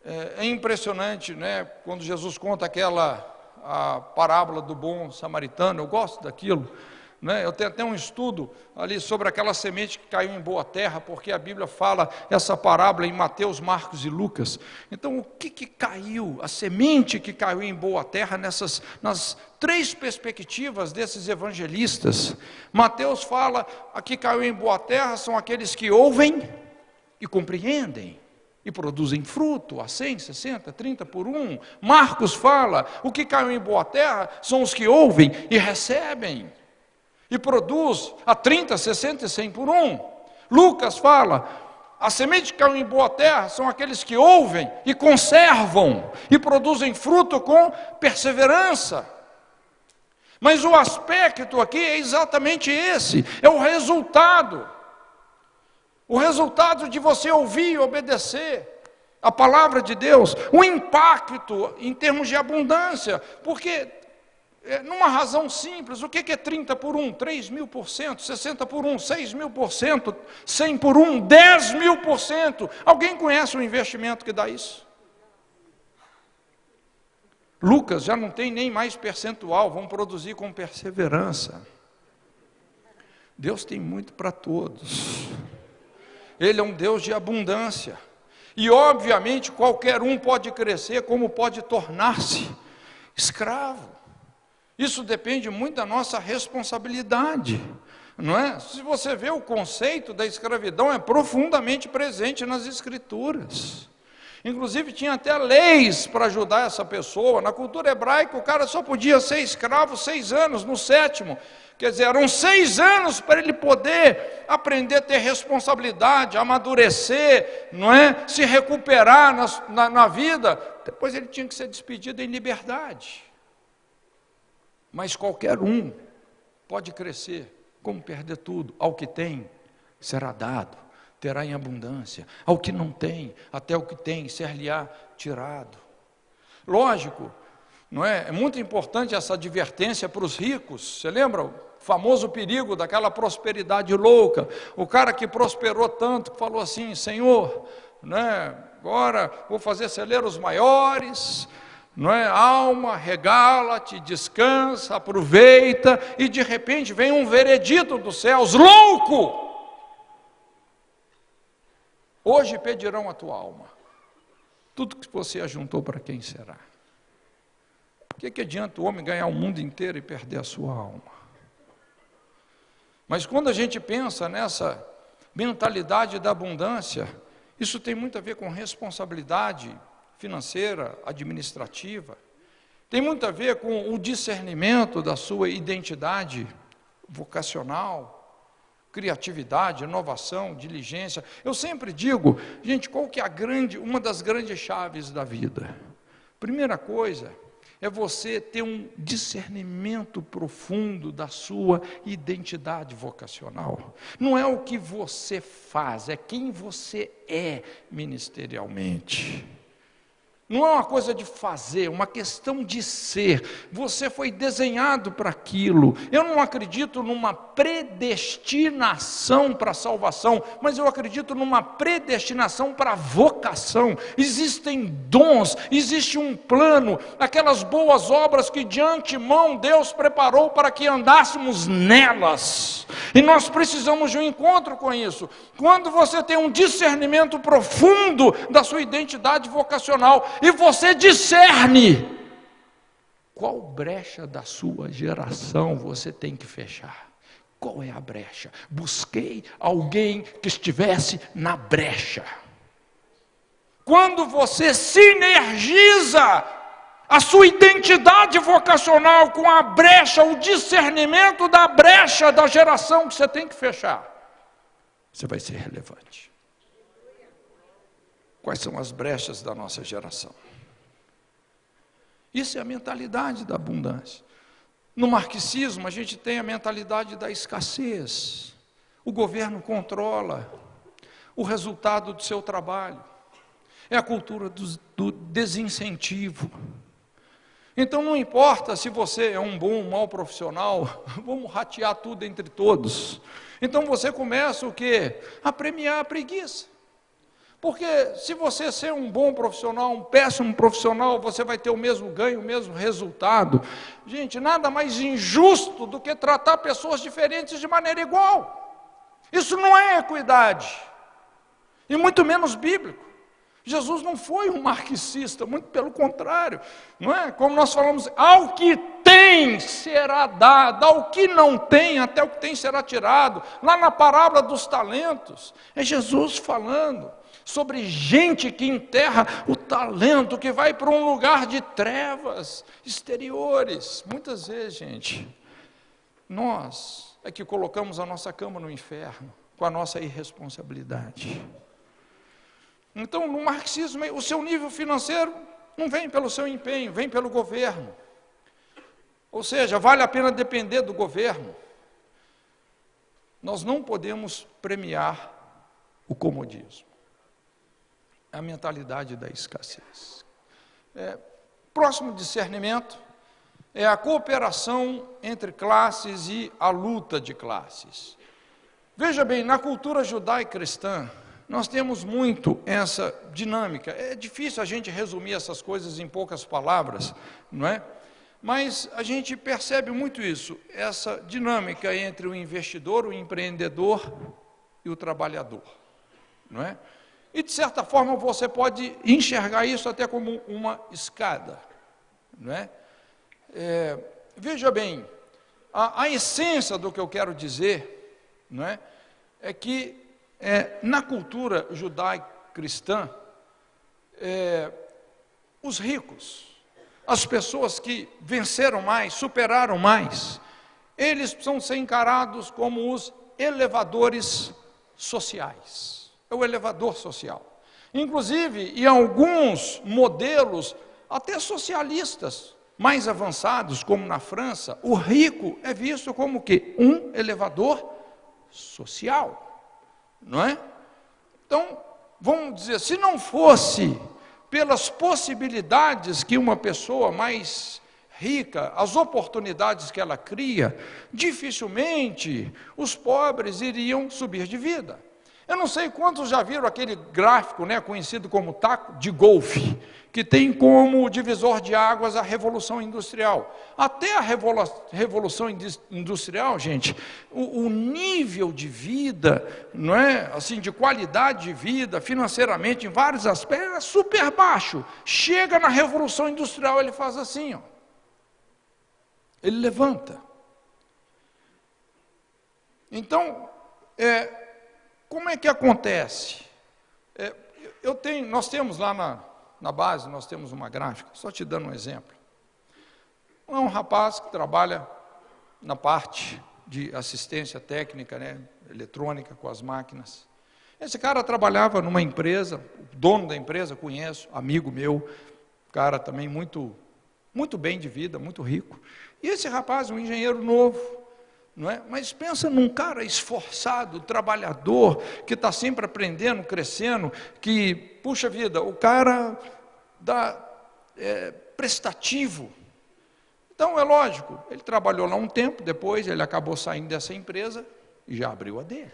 É, é impressionante, né, quando Jesus conta aquela a parábola do bom samaritano, eu gosto daquilo. Né? Eu tenho até um estudo ali sobre aquela semente que caiu em boa terra, porque a Bíblia fala essa parábola em Mateus, Marcos e Lucas. Então, o que, que caiu, a semente que caiu em boa terra nessas nas três perspectivas desses evangelistas? Mateus fala, aqui caiu em boa terra são aqueles que ouvem e compreendem e produzem fruto a 100, 60, 30 por um. Marcos fala: o que caiu em boa terra são os que ouvem e recebem e produz a 30, 60 e 100 por um. Lucas fala: a semente que caiu em boa terra são aqueles que ouvem e conservam e produzem fruto com perseverança. Mas o aspecto aqui é exatamente esse: é o resultado. O resultado de você ouvir e obedecer a palavra de Deus, o impacto em termos de abundância, porque é, numa razão simples, o que é 30 por 1? 3 mil por cento, 60 por 1, 6 mil por cento, 100 por 1, 10 mil por cento. Alguém conhece o investimento que dá isso? Lucas já não tem nem mais percentual, vão produzir com perseverança. Deus tem muito para todos. Ele é um Deus de abundância. E obviamente qualquer um pode crescer, como pode tornar-se escravo. Isso depende muito da nossa responsabilidade, não é? Se você vê o conceito da escravidão é profundamente presente nas escrituras. Inclusive tinha até leis para ajudar essa pessoa. Na cultura hebraica o cara só podia ser escravo seis anos, no sétimo. Quer dizer, eram seis anos para ele poder aprender a ter responsabilidade, amadurecer, não é? Se recuperar na, na, na vida. Depois ele tinha que ser despedido em liberdade. Mas qualquer um pode crescer, como perder tudo. Ao que tem, será dado, terá em abundância. Ao que não tem, até o que tem, ser-lhe-á tirado. Lógico, não é? É muito importante essa advertência para os ricos. Você lembra o famoso perigo daquela prosperidade louca? O cara que prosperou tanto falou assim: Senhor, né, agora vou fazer celeiros maiores, não é? Alma, regala-te, descansa, aproveita, e de repente vem um veredito dos céus, louco! Hoje pedirão a tua alma. Tudo que você ajuntou para quem será? O que, que adianta o homem ganhar o mundo inteiro e perder a sua alma? Mas quando a gente pensa nessa mentalidade da abundância, isso tem muito a ver com responsabilidade, financeira, administrativa. Tem muito a ver com o discernimento da sua identidade vocacional, criatividade, inovação, diligência. Eu sempre digo, gente, qual que é a grande, uma das grandes chaves da vida? Primeira coisa é você ter um discernimento profundo da sua identidade vocacional. Não é o que você faz, é quem você é ministerialmente. Não é uma coisa de fazer, é uma questão de ser. Você foi desenhado para aquilo. Eu não acredito numa predestinação para a salvação, mas eu acredito numa predestinação para a vocação. Existem dons, existe um plano, aquelas boas obras que de antemão Deus preparou para que andássemos nelas. E nós precisamos de um encontro com isso. Quando você tem um discernimento profundo da sua identidade vocacional, e você discerne qual brecha da sua geração você tem que fechar. Qual é a brecha? Busquei alguém que estivesse na brecha. Quando você sinergiza a sua identidade vocacional com a brecha, o discernimento da brecha da geração que você tem que fechar, você vai ser relevante. Quais são as brechas da nossa geração? Isso é a mentalidade da abundância. No marxismo, a gente tem a mentalidade da escassez. O governo controla o resultado do seu trabalho. É a cultura do, do desincentivo. Então não importa se você é um bom ou mau profissional, vamos ratear tudo entre todos. Então você começa o quê? A premiar a preguiça. Porque se você ser um bom profissional, um péssimo profissional, você vai ter o mesmo ganho, o mesmo resultado. Gente, nada mais injusto do que tratar pessoas diferentes de maneira igual. Isso não é equidade. E muito menos bíblico. Jesus não foi um marxista, muito pelo contrário, não é? Como nós falamos, ao que tem será dado, ao que não tem, até o que tem será tirado. Lá na parábola dos talentos, é Jesus falando sobre gente que enterra o talento, que vai para um lugar de trevas exteriores. Muitas vezes, gente, nós é que colocamos a nossa cama no inferno com a nossa irresponsabilidade. Então, no marxismo, o seu nível financeiro não vem pelo seu empenho, vem pelo governo. Ou seja, vale a pena depender do governo. Nós não podemos premiar o comodismo. A mentalidade da escassez. É, próximo discernimento é a cooperação entre classes e a luta de classes. Veja bem, na cultura judaica cristã, nós temos muito essa dinâmica. É difícil a gente resumir essas coisas em poucas palavras, não é? Mas a gente percebe muito isso, essa dinâmica entre o investidor, o empreendedor e o trabalhador, não é? E de certa forma você pode enxergar isso até como uma escada, não é? é veja bem, a, a essência do que eu quero dizer, não é? É que é, na cultura judaico-cristã, é, os ricos, as pessoas que venceram mais, superaram mais, eles precisam ser encarados como os elevadores sociais. É o elevador social. Inclusive, em alguns modelos, até socialistas mais avançados, como na França, o rico é visto como que um elevador social não é? Então, vamos dizer, se não fosse pelas possibilidades que uma pessoa mais rica, as oportunidades que ela cria, dificilmente os pobres iriam subir de vida. Eu não sei quantos já viram aquele gráfico, né, conhecido como taco de golfe, que tem como divisor de águas a Revolução Industrial. Até a Revolução Industrial, gente, o, o, nível de vida, não é, assim, de qualidade de vida, financeiramente, em vários aspectos, é super baixo. Chega na Revolução Industrial, ele faz assim, ó. Ele levanta. Então, é, como é que acontece? É, eu tenho, nós temos lá na, na base nós temos uma gráfica, só te dando um exemplo. É um rapaz que trabalha na parte de assistência técnica, né, eletrônica com as máquinas. Esse cara trabalhava numa empresa, o dono da empresa conheço, amigo meu, cara também muito muito bem de vida, muito rico. E esse rapaz, um engenheiro novo, não é? Mas pensa num cara esforçado, trabalhador, que está sempre aprendendo, crescendo, que, puxa vida, o cara dá é, prestativo. Então, é lógico, ele trabalhou lá um tempo, depois ele acabou saindo dessa empresa e já abriu a dele.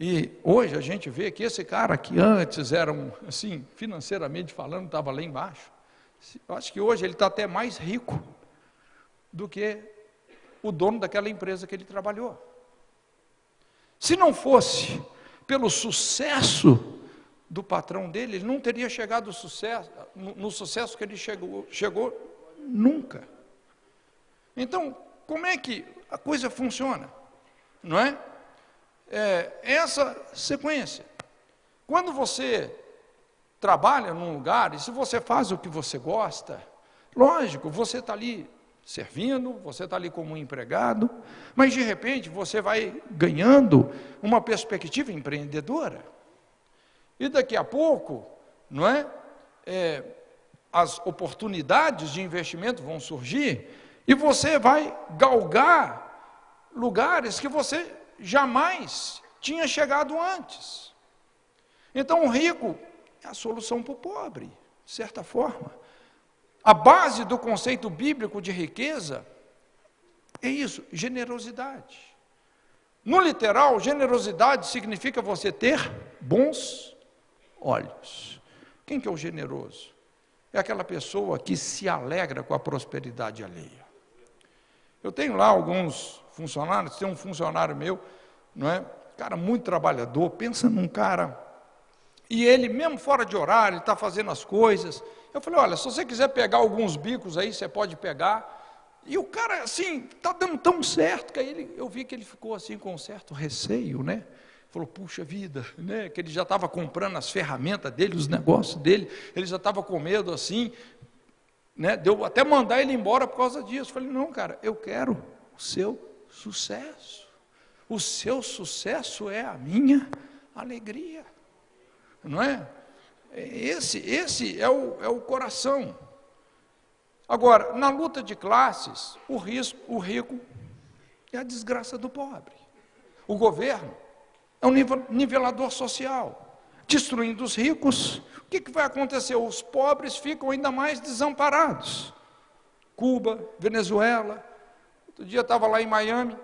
E hoje a gente vê que esse cara que antes era, um, assim, financeiramente falando, estava lá embaixo, eu acho que hoje ele está até mais rico do que o dono daquela empresa que ele trabalhou. Se não fosse pelo sucesso do patrão dele, ele não teria chegado sucesso, no, no sucesso que ele chegou, chegou nunca. Então, como é que a coisa funciona? Não é? é essa sequência. Quando você trabalha num lugar, e se você faz o que você gosta, lógico, você está ali servindo, você está ali como um empregado, mas de repente você vai ganhando uma perspectiva empreendedora. E daqui a pouco, não é? é as oportunidades de investimento vão surgir e você vai galgar lugares que você jamais tinha chegado antes. Então, o rico é a solução para o pobre, de certa forma. A base do conceito bíblico de riqueza é isso, generosidade. No literal, generosidade significa você ter bons olhos. Quem que é o generoso? É aquela pessoa que se alegra com a prosperidade alheia. Eu tenho lá alguns funcionários, tem um funcionário meu, não é? Cara muito trabalhador, pensa num cara. E ele, mesmo fora de horário, está fazendo as coisas. Eu falei, olha, se você quiser pegar alguns bicos aí, você pode pegar. E o cara, assim, está dando tão certo, que aí ele, eu vi que ele ficou assim com um certo receio, né? Falou, puxa vida, né? Que ele já estava comprando as ferramentas dele, os negócios dele, ele já estava com medo assim, né? Deu até mandar ele embora por causa disso. Eu falei, não, cara, eu quero o seu sucesso. O seu sucesso é a minha alegria. Não é? Esse, esse é, o, é o coração. Agora, na luta de classes, o, risco, o rico é a desgraça do pobre. O governo é um nivelador social. Destruindo os ricos, o que, que vai acontecer? Os pobres ficam ainda mais desamparados. Cuba, Venezuela. Outro dia estava lá em Miami,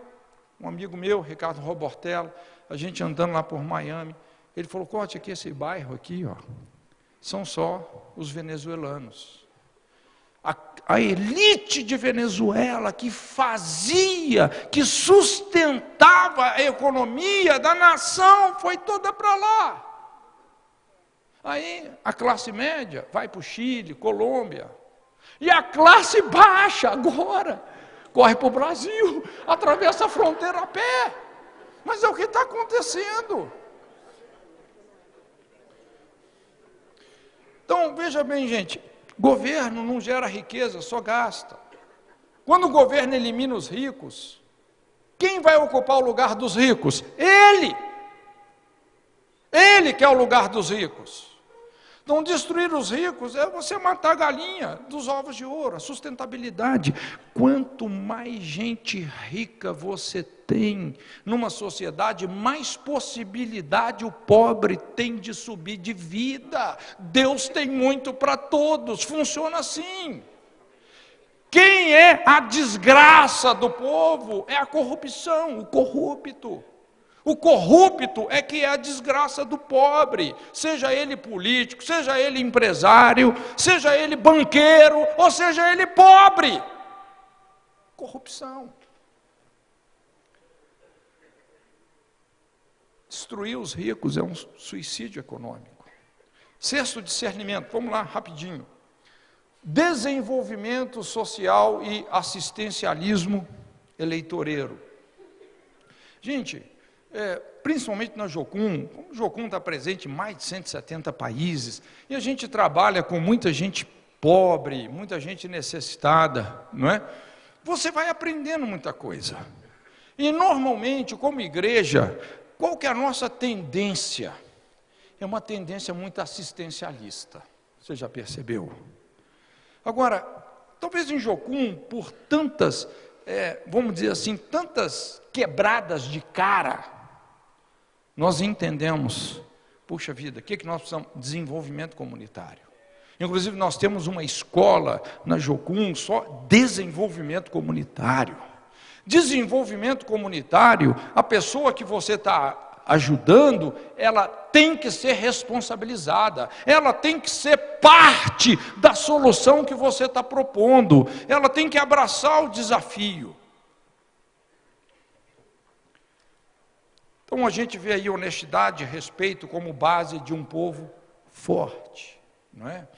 um amigo meu, Ricardo Robortello, a gente andando lá por Miami. Ele falou: Corte aqui esse bairro aqui, ó, são só os venezuelanos a, a elite de Venezuela que fazia, que sustentava a economia da nação, foi toda para lá. Aí a classe média vai para o Chile, Colômbia. E a classe baixa agora corre para o Brasil, atravessa a fronteira a pé. Mas é o que está acontecendo. Então, veja bem, gente, Governo não gera riqueza, só gasta. Quando o governo elimina os ricos, quem vai ocupar o lugar dos ricos? Ele! Ele que é o lugar dos ricos. Então, destruir os ricos é você matar a galinha dos ovos de ouro, a sustentabilidade. Quanto mais gente rica você tem numa sociedade, mais possibilidade o pobre tem de subir de vida. Deus tem muito para todos, funciona assim. Quem é a desgraça do povo? É a corrupção, o corrupto. O corrupto é que é a desgraça do pobre, seja ele político, seja ele empresário, seja ele banqueiro, ou seja ele pobre. Corrupção. Destruir os ricos é um suicídio econômico. Sexto discernimento, vamos lá, rapidinho. Desenvolvimento social e assistencialismo eleitoreiro. Gente, é, principalmente na Jocum, como Jocum está presente em mais de 170 países, e a gente trabalha com muita gente pobre, muita gente necessitada, não é? Você vai aprendendo muita coisa. E normalmente, como igreja, qual que é a nossa tendência? É uma tendência muito assistencialista. Você já percebeu? Agora, talvez em Jocum, por tantas, é, vamos dizer assim, tantas quebradas de cara, nós entendemos, puxa vida, o que, que nós precisamos? Desenvolvimento comunitário. Inclusive, nós temos uma escola na Jocum, só desenvolvimento comunitário. Desenvolvimento comunitário, a pessoa que você está ajudando, ela tem que ser responsabilizada, ela tem que ser parte da solução que você está propondo, ela tem que abraçar o desafio. Então a gente vê aí honestidade e respeito como base de um povo forte, não é?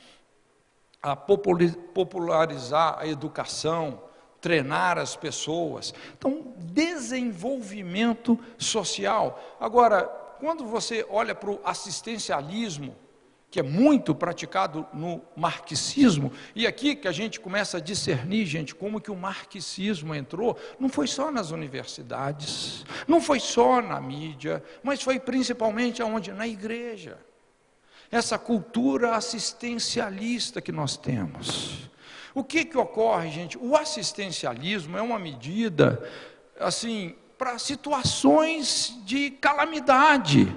A popularizar a educação, treinar as pessoas. Então, desenvolvimento social. Agora, quando você olha para o assistencialismo, que é muito praticado no marxismo, e aqui que a gente começa a discernir, gente, como que o marxismo entrou, não foi só nas universidades, não foi só na mídia, mas foi principalmente aonde? Na igreja. Essa cultura assistencialista que nós temos. O que que ocorre, gente? O assistencialismo é uma medida, assim, para situações de calamidade,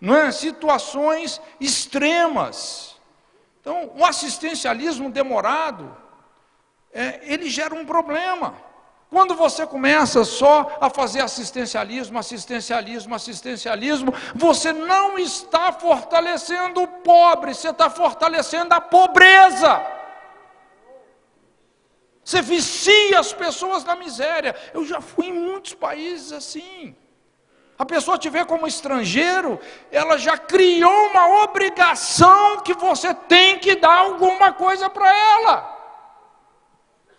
não é? situações extremas. Então, o assistencialismo demorado, é, ele gera um problema. Quando você começa só a fazer assistencialismo, assistencialismo, assistencialismo, você não está fortalecendo o pobre, você está fortalecendo a pobreza. Você vicia as pessoas na miséria. Eu já fui em muitos países assim. A pessoa te vê como estrangeiro, ela já criou uma obrigação que você tem que dar alguma coisa para ela.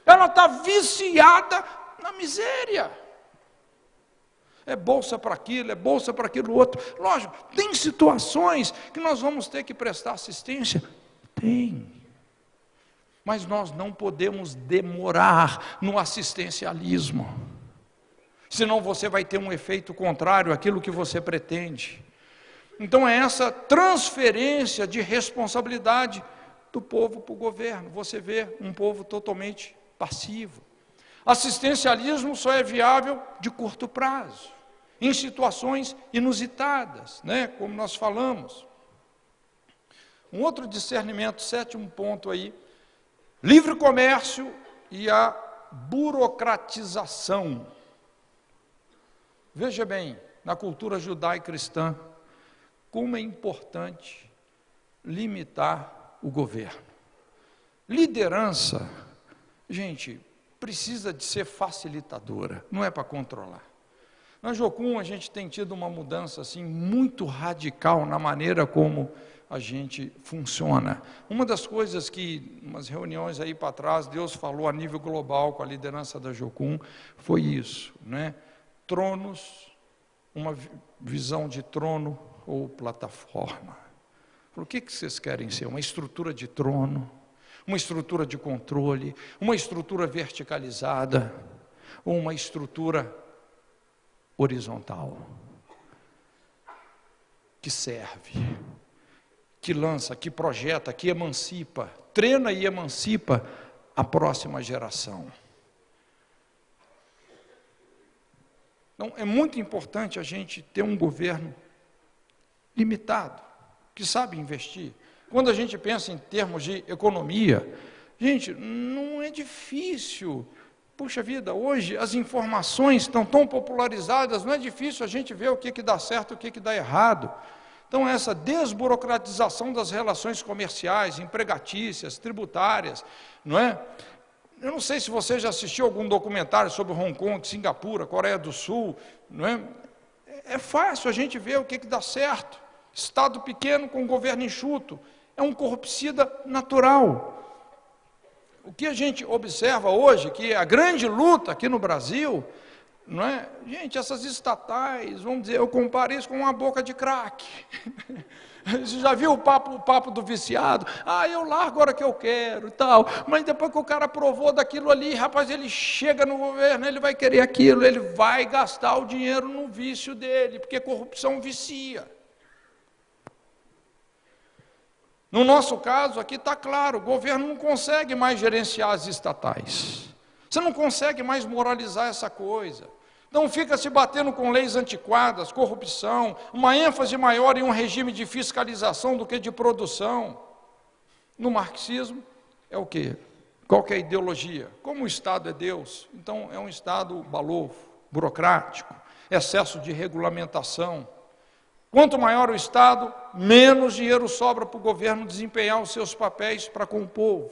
Ela está viciada na miséria. É bolsa para aquilo, é bolsa para aquilo outro. Lógico, tem situações que nós vamos ter que prestar assistência? Tem. Mas nós não podemos demorar no assistencialismo. Senão você vai ter um efeito contrário àquilo que você pretende. Então é essa transferência de responsabilidade do povo para o governo. Você vê um povo totalmente passivo. Assistencialismo só é viável de curto prazo, em situações inusitadas, né, como nós falamos. Um outro discernimento, sétimo ponto aí, livre comércio e a burocratização. Veja bem, na cultura judaico-cristã, como é importante limitar o governo. Liderança, gente, precisa de ser facilitadora, não é para controlar. Na Jocum a gente tem tido uma mudança assim muito radical na maneira como a gente funciona. Uma das coisas que, umas reuniões aí para trás, Deus falou a nível global com a liderança da Jocum, foi isso, né? Tronos, uma visão de trono ou plataforma. Por que, que vocês querem ser? Uma estrutura de trono? uma estrutura de controle, uma estrutura verticalizada ou uma estrutura horizontal que serve, que lança, que projeta, que emancipa, treina e emancipa a próxima geração. Então, é muito importante a gente ter um governo limitado, que sabe investir, quando a gente pensa em termos de economia, gente, não é difícil. Puxa vida, hoje as informações estão tão popularizadas, não é difícil a gente ver o que, que dá certo e o que, que dá errado. Então, essa desburocratização das relações comerciais, empregatícias, tributárias, não é? Eu não sei se você já assistiu algum documentário sobre Hong Kong, Singapura, Coreia do Sul, não é? É fácil a gente ver o que, que dá certo. Estado pequeno com governo enxuto é um corrupcida natural. O que a gente observa hoje, que é a grande luta aqui no Brasil, não é? Gente, essas estatais, vamos dizer, eu comparo isso com uma boca de crack. Você já viu o papo, o papo do viciado? Ah, eu largo a hora que eu quero e tal. Mas depois que o cara provou daquilo ali, rapaz, ele chega no governo, ele vai querer aquilo, ele vai gastar o dinheiro no vício dele, porque corrupção vicia. No nosso caso, aqui está claro: o governo não consegue mais gerenciar as estatais. Você não consegue mais moralizar essa coisa. Não fica se batendo com leis antiquadas, corrupção, uma ênfase maior em um regime de fiscalização do que de produção. No marxismo, é o quê? Qual que é a ideologia? Como o Estado é Deus, então é um Estado balofo, burocrático, excesso de regulamentação, Quanto maior o Estado, menos dinheiro sobra para o governo desempenhar os seus papéis para com o povo.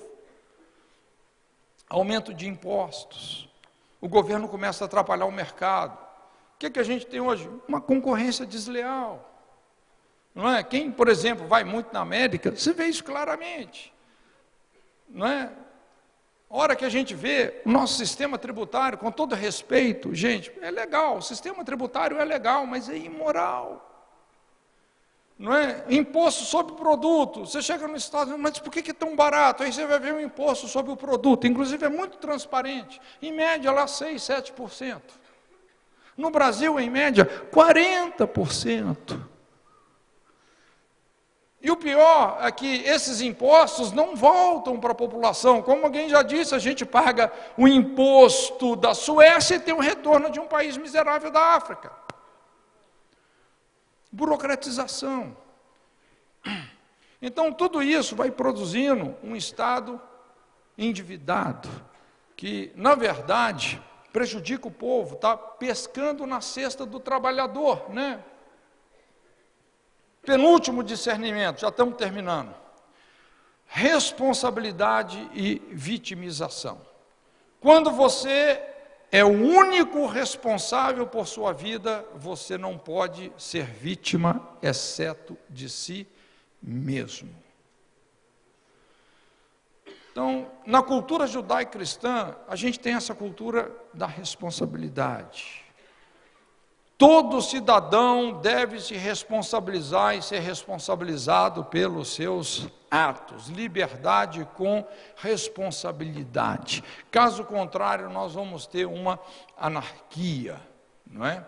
Aumento de impostos. O governo começa a atrapalhar o mercado. O que, é que a gente tem hoje? Uma concorrência desleal. Não é? Quem, por exemplo, vai muito na América, você vê isso claramente. Não é? A hora que a gente vê o nosso sistema tributário, com todo respeito, gente, é legal, o sistema tributário é legal, mas é imoral não é? Imposto sobre produto. Você chega no Estado, mas por que é tão barato? Aí você vai ver o imposto sobre o produto. Inclusive é muito transparente. Em média, lá 6, 7%. No Brasil, em média, 40%. E o pior é que esses impostos não voltam para a população. Como alguém já disse, a gente paga o imposto da Suécia e tem o retorno de um país miserável da África. Burocratização. Então, tudo isso vai produzindo um Estado endividado, que, na verdade, prejudica o povo, está pescando na cesta do trabalhador, né? Penúltimo discernimento, já estamos terminando. Responsabilidade e vitimização. Quando você é o único responsável por sua vida, você não pode ser vítima, exceto de si mesmo. Então, na cultura judaico-cristã, a gente tem essa cultura da responsabilidade. Todo cidadão deve se responsabilizar e ser responsabilizado pelos seus atos. Liberdade com responsabilidade. Caso contrário, nós vamos ter uma anarquia, não é?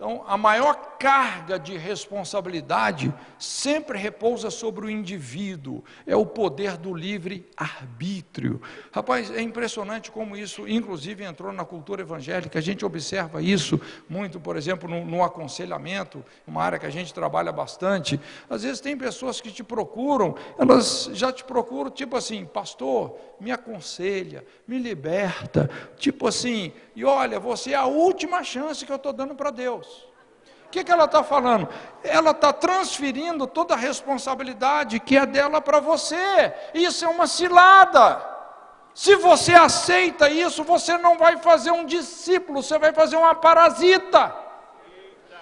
Então, a maior carga de responsabilidade sempre repousa sobre o indivíduo, é o poder do livre arbítrio. Rapaz, é impressionante como isso, inclusive, entrou na cultura evangélica. A gente observa isso muito, por exemplo, no, no aconselhamento, uma área que a gente trabalha bastante. Às vezes, tem pessoas que te procuram, elas já te procuram, tipo assim, pastor, me aconselha, me liberta, tipo assim, e olha, você é a última chance que eu estou dando para Deus. O que, que ela está falando? Ela está transferindo toda a responsabilidade que é dela para você. Isso é uma cilada. Se você aceita isso, você não vai fazer um discípulo, você vai fazer uma parasita.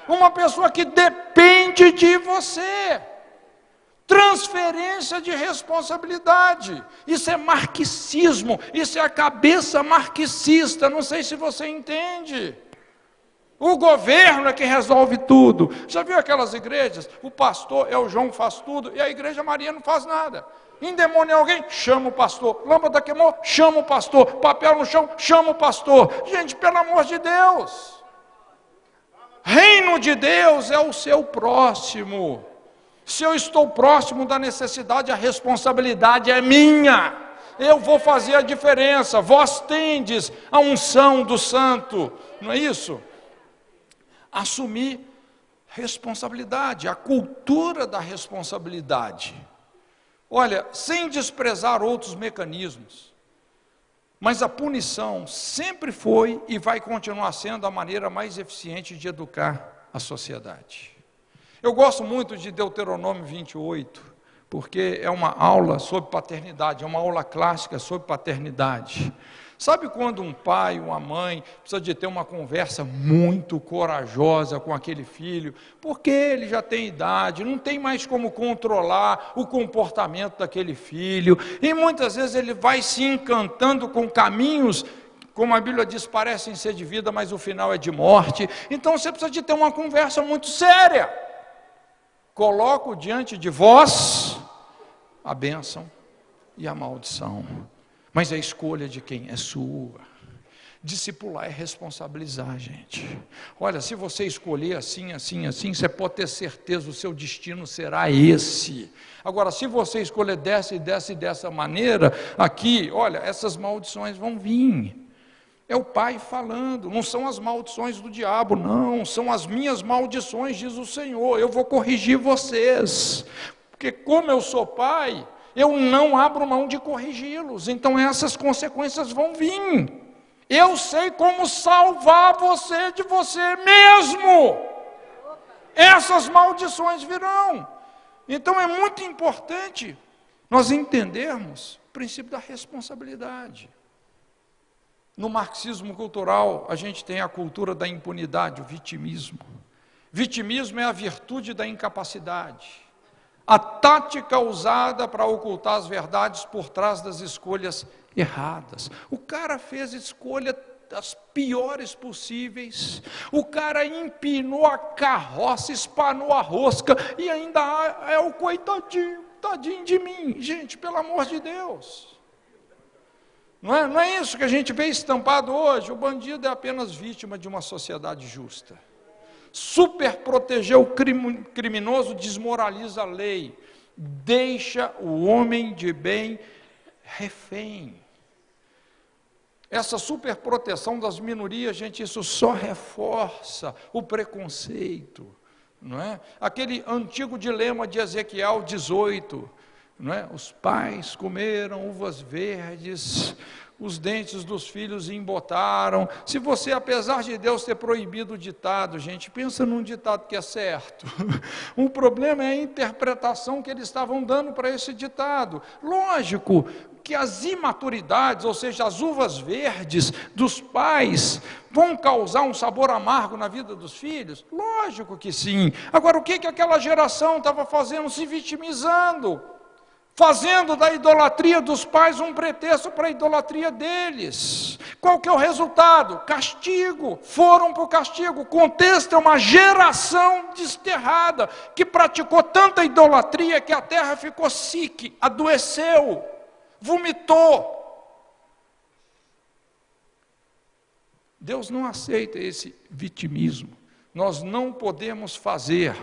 Uma pessoa que depende de você. Transferência de responsabilidade. Isso é marxismo, isso é a cabeça marxista. Não sei se você entende. O governo é que resolve tudo. Já viu aquelas igrejas? O pastor é o João faz tudo e a igreja Maria não faz nada. Endemônia alguém? Chama o pastor. Lâmpada queimou? Chama o pastor. Papel no chão? Chama o pastor. Gente, pelo amor de Deus. Reino de Deus é o seu próximo. Se eu estou próximo da necessidade, a responsabilidade é minha. Eu vou fazer a diferença. Vós tendes a unção do santo, não é isso? Assumir responsabilidade, a cultura da responsabilidade. Olha, sem desprezar outros mecanismos, mas a punição sempre foi e vai continuar sendo a maneira mais eficiente de educar a sociedade. Eu gosto muito de Deuteronômio 28, porque é uma aula sobre paternidade, é uma aula clássica sobre paternidade. Sabe quando um pai, uma mãe, precisa de ter uma conversa muito corajosa com aquele filho, porque ele já tem idade, não tem mais como controlar o comportamento daquele filho, e muitas vezes ele vai se encantando com caminhos como a Bíblia diz, parecem ser de vida, mas o final é de morte. Então você precisa de ter uma conversa muito séria coloco diante de vós a bênção e a maldição. Mas a escolha de quem? É sua. Discipular é responsabilizar, gente. Olha, se você escolher assim, assim, assim, você pode ter certeza, o seu destino será esse. Agora, se você escolher dessa e dessa e dessa maneira, aqui, olha, essas maldições vão vir. É o Pai falando, não são as maldições do diabo, não, são as minhas maldições, diz o Senhor. Eu vou corrigir vocês, porque como eu sou Pai, eu não abro mão de corrigi-los, então essas consequências vão vir. Eu sei como salvar você de você mesmo. Essas maldições virão. Então é muito importante nós entendermos o princípio da responsabilidade. No marxismo cultural, a gente tem a cultura da impunidade, o vitimismo. Vitimismo é a virtude da incapacidade, a tática usada para ocultar as verdades por trás das escolhas erradas. O cara fez escolha das piores possíveis. O cara empinou a carroça, espanou a rosca e ainda é o coitadinho, tadinho de mim. Gente, pelo amor de Deus. Não é, não é isso que a gente vê estampado hoje. O bandido é apenas vítima de uma sociedade justa. Super proteger o criminoso desmoraliza a lei, deixa o homem de bem refém. Essa superproteção das minorias, gente, isso só reforça o preconceito, não é? Aquele antigo dilema de Ezequiel 18, não é? Os pais comeram uvas verdes os dentes dos filhos embotaram. Se você, apesar de Deus ter proibido o ditado, gente, pensa num ditado que é certo. o problema é a interpretação que eles estavam dando para esse ditado. Lógico que as imaturidades, ou seja, as uvas verdes dos pais, vão causar um sabor amargo na vida dos filhos? Lógico que sim. Agora, o que, que aquela geração estava fazendo? Se vitimizando fazendo da idolatria dos pais um pretexto para a idolatria deles. Qual que é o resultado? Castigo. Foram para o castigo. O contexto é uma geração desterrada que praticou tanta idolatria que a terra ficou sique, adoeceu, vomitou. Deus não aceita esse vitimismo. Nós não podemos fazer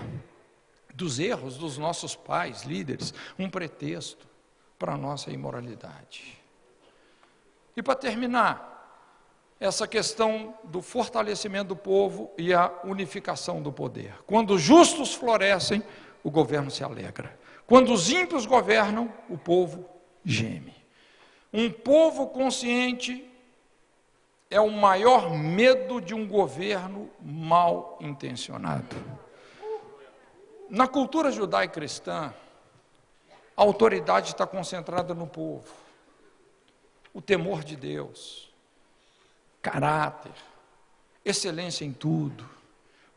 dos erros dos nossos pais, líderes, um pretexto para a nossa imoralidade. E para terminar, essa questão do fortalecimento do povo e a unificação do poder. Quando os justos florescem, o governo se alegra. Quando os ímpios governam, o povo geme. Um povo consciente é o maior medo de um governo mal intencionado. Na cultura judaico-cristã, a autoridade está concentrada no povo. O temor de Deus, caráter, excelência em tudo,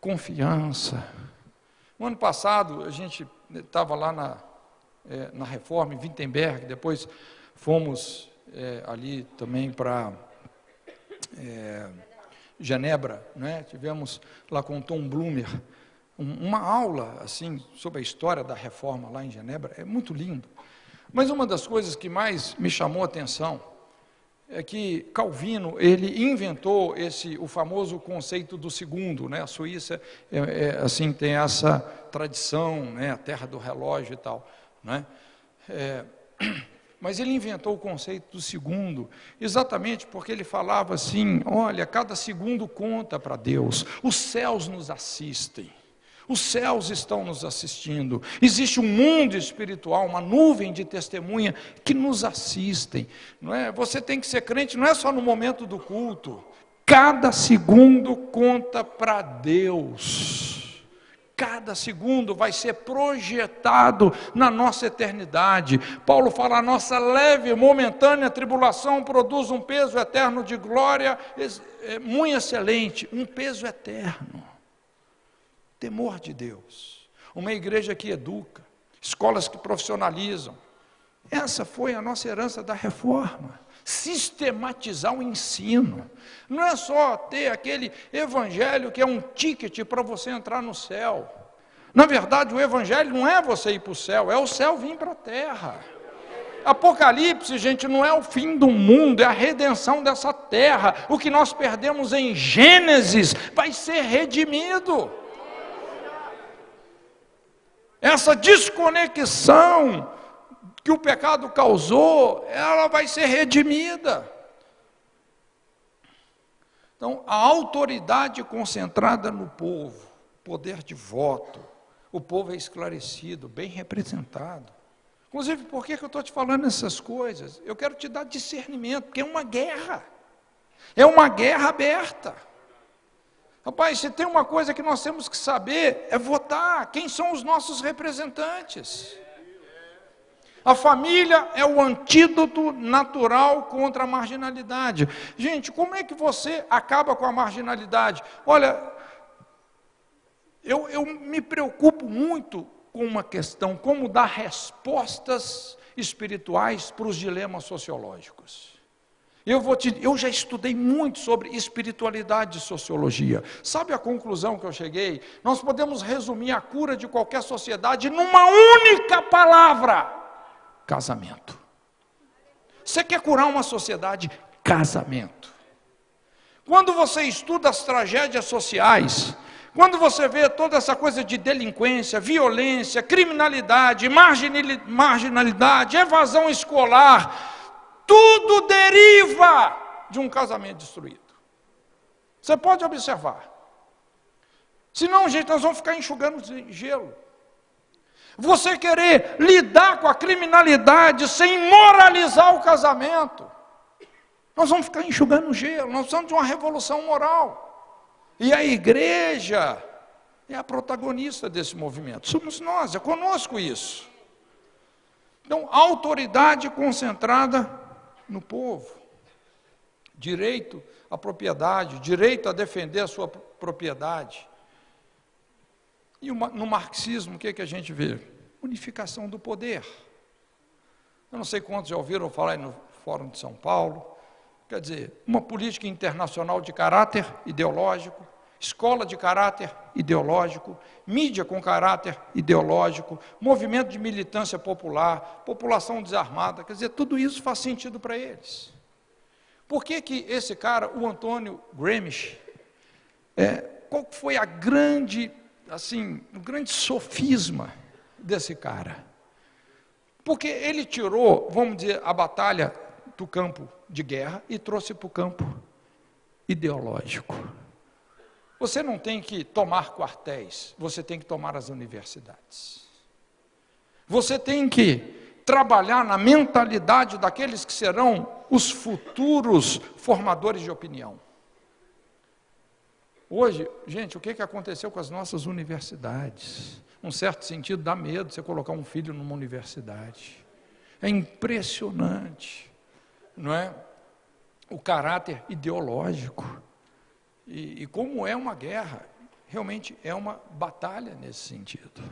confiança. No ano passado, a gente estava lá na, é, na reforma em Wittenberg, depois fomos é, ali também para é, Genebra, né? tivemos lá com Tom Blumer uma aula assim sobre a história da reforma lá em Genebra, é muito lindo. Mas uma das coisas que mais me chamou a atenção é que Calvino ele inventou esse o famoso conceito do segundo, né? A Suíça é, é, assim tem essa tradição, né? A terra do relógio e tal, né? É, mas ele inventou o conceito do segundo, exatamente porque ele falava assim: olha, cada segundo conta para Deus, os céus nos assistem. Os céus estão nos assistindo. Existe um mundo espiritual, uma nuvem de testemunha que nos assistem. Não é? Você tem que ser crente não é só no momento do culto. Cada segundo conta para Deus. Cada segundo vai ser projetado na nossa eternidade. Paulo fala: a nossa leve, momentânea tribulação produz um peso eterno de glória é, muito excelente, um peso eterno. Temor de Deus. Uma igreja que educa, escolas que profissionalizam. Essa foi a nossa herança da reforma. Sistematizar o ensino. Não é só ter aquele evangelho que é um ticket para você entrar no céu. Na verdade, o evangelho não é você ir para o céu, é o céu vir para a terra. Apocalipse, gente, não é o fim do mundo, é a redenção dessa terra. O que nós perdemos em Gênesis vai ser redimido. Essa desconexão que o pecado causou, ela vai ser redimida. Então, a autoridade concentrada no povo, poder de voto, o povo é esclarecido, bem representado. Inclusive, por que, eu estou te falando essas coisas? Eu quero te dar discernimento, porque é uma guerra. É uma guerra aberta. Rapaz, se tem uma coisa que nós temos que saber, é votar. Quem são os nossos representantes? A família é o antídoto natural contra a marginalidade. Gente, como é que você acaba com a marginalidade? Olha, eu, eu me preocupo muito com uma questão: como dar respostas espirituais para os dilemas sociológicos. Eu, vou te, eu já estudei muito sobre espiritualidade e sociologia. Sabe a conclusão que eu cheguei? Nós podemos resumir a cura de qualquer sociedade numa única palavra: casamento. Você quer curar uma sociedade? Casamento. Quando você estuda as tragédias sociais, quando você vê toda essa coisa de delinquência, violência, criminalidade, marginalidade, evasão escolar, tudo deriva de um casamento destruído. Você pode observar. Senão, gente, nós vamos ficar enxugando gelo. Você querer lidar com a criminalidade sem moralizar o casamento. Nós vamos ficar enxugando gelo, nós precisamos de uma revolução moral. E a igreja é a protagonista desse movimento. Somos nós, é conosco isso. Então, autoridade concentrada no povo. Direito à propriedade, direito a defender a sua propriedade. E no marxismo, o que, é que a gente vê? Unificação do poder. Eu não sei quantos já ouviram falar no Fórum de São Paulo. Quer dizer, uma política internacional de caráter ideológico, escola de caráter ideológico, mídia com caráter ideológico, movimento de militância popular, população desarmada, quer dizer, tudo isso faz sentido para eles. Por que, que esse cara, o Antônio Gramsci, é, qual foi a grande, assim, o grande sofisma desse cara? Porque ele tirou, vamos dizer, a batalha do campo de guerra e trouxe para o campo ideológico. Você não tem que tomar quartéis, você tem que tomar as universidades. Você tem que trabalhar na mentalidade daqueles que serão os futuros formadores de opinião. Hoje, gente, o que, que aconteceu com as nossas universidades? Um certo sentido, dá medo você colocar um filho numa universidade. É impressionante, não é? O caráter ideológico. E, e como é uma guerra, realmente é uma batalha nesse sentido.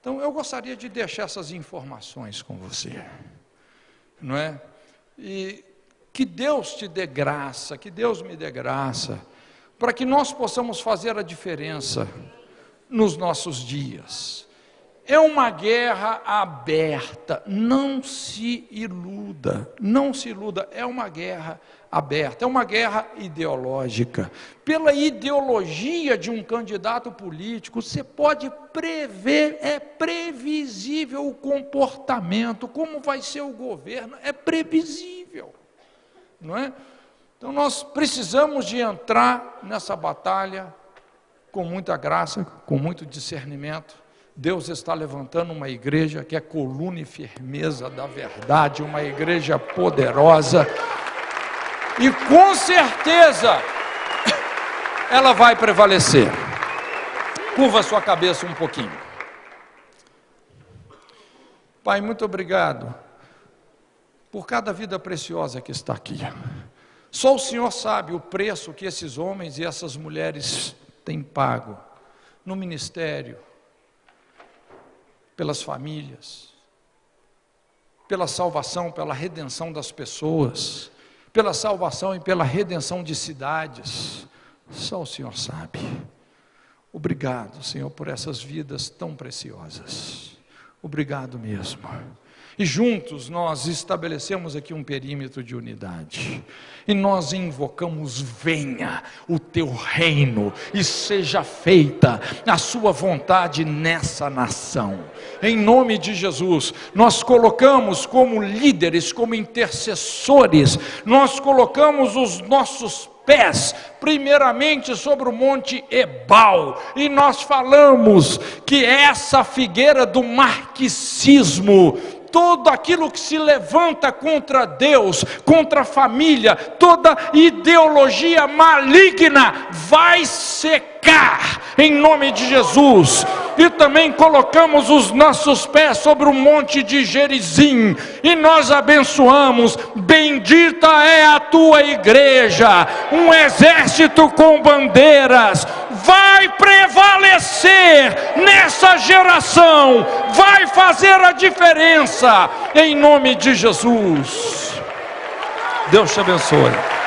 Então, eu gostaria de deixar essas informações com você, não é? E que Deus te dê graça, que Deus me dê graça, para que nós possamos fazer a diferença nos nossos dias. É uma guerra aberta, não se iluda, não se iluda, é uma guerra aberta, é uma guerra ideológica. Pela ideologia de um candidato político, você pode prever, é previsível o comportamento, como vai ser o governo, é previsível, não é? Então nós precisamos de entrar nessa batalha com muita graça, com muito discernimento Deus está levantando uma igreja que é coluna e firmeza da verdade, uma igreja poderosa. E com certeza ela vai prevalecer. Curva sua cabeça um pouquinho. Pai, muito obrigado por cada vida preciosa que está aqui. Só o Senhor sabe o preço que esses homens e essas mulheres têm pago no ministério, pelas famílias, pela salvação, pela redenção das pessoas, pela salvação e pela redenção de cidades. Só o Senhor sabe. Obrigado, Senhor, por essas vidas tão preciosas. Obrigado mesmo. E juntos nós estabelecemos aqui um perímetro de unidade. E nós invocamos: venha o teu reino e seja feita a sua vontade nessa nação. Em nome de Jesus, nós colocamos como líderes, como intercessores, nós colocamos os nossos pés, primeiramente sobre o monte Ebal, e nós falamos que essa figueira do marxismo todo aquilo que se levanta contra Deus, contra a família, toda ideologia maligna vai secar em nome de Jesus. E também colocamos os nossos pés sobre o monte de Gerizim e nós abençoamos. Bendita é a tua igreja, um exército com bandeiras vai prevalecer nessa geração, vai fazer a diferença, em nome de Jesus. Deus te abençoe.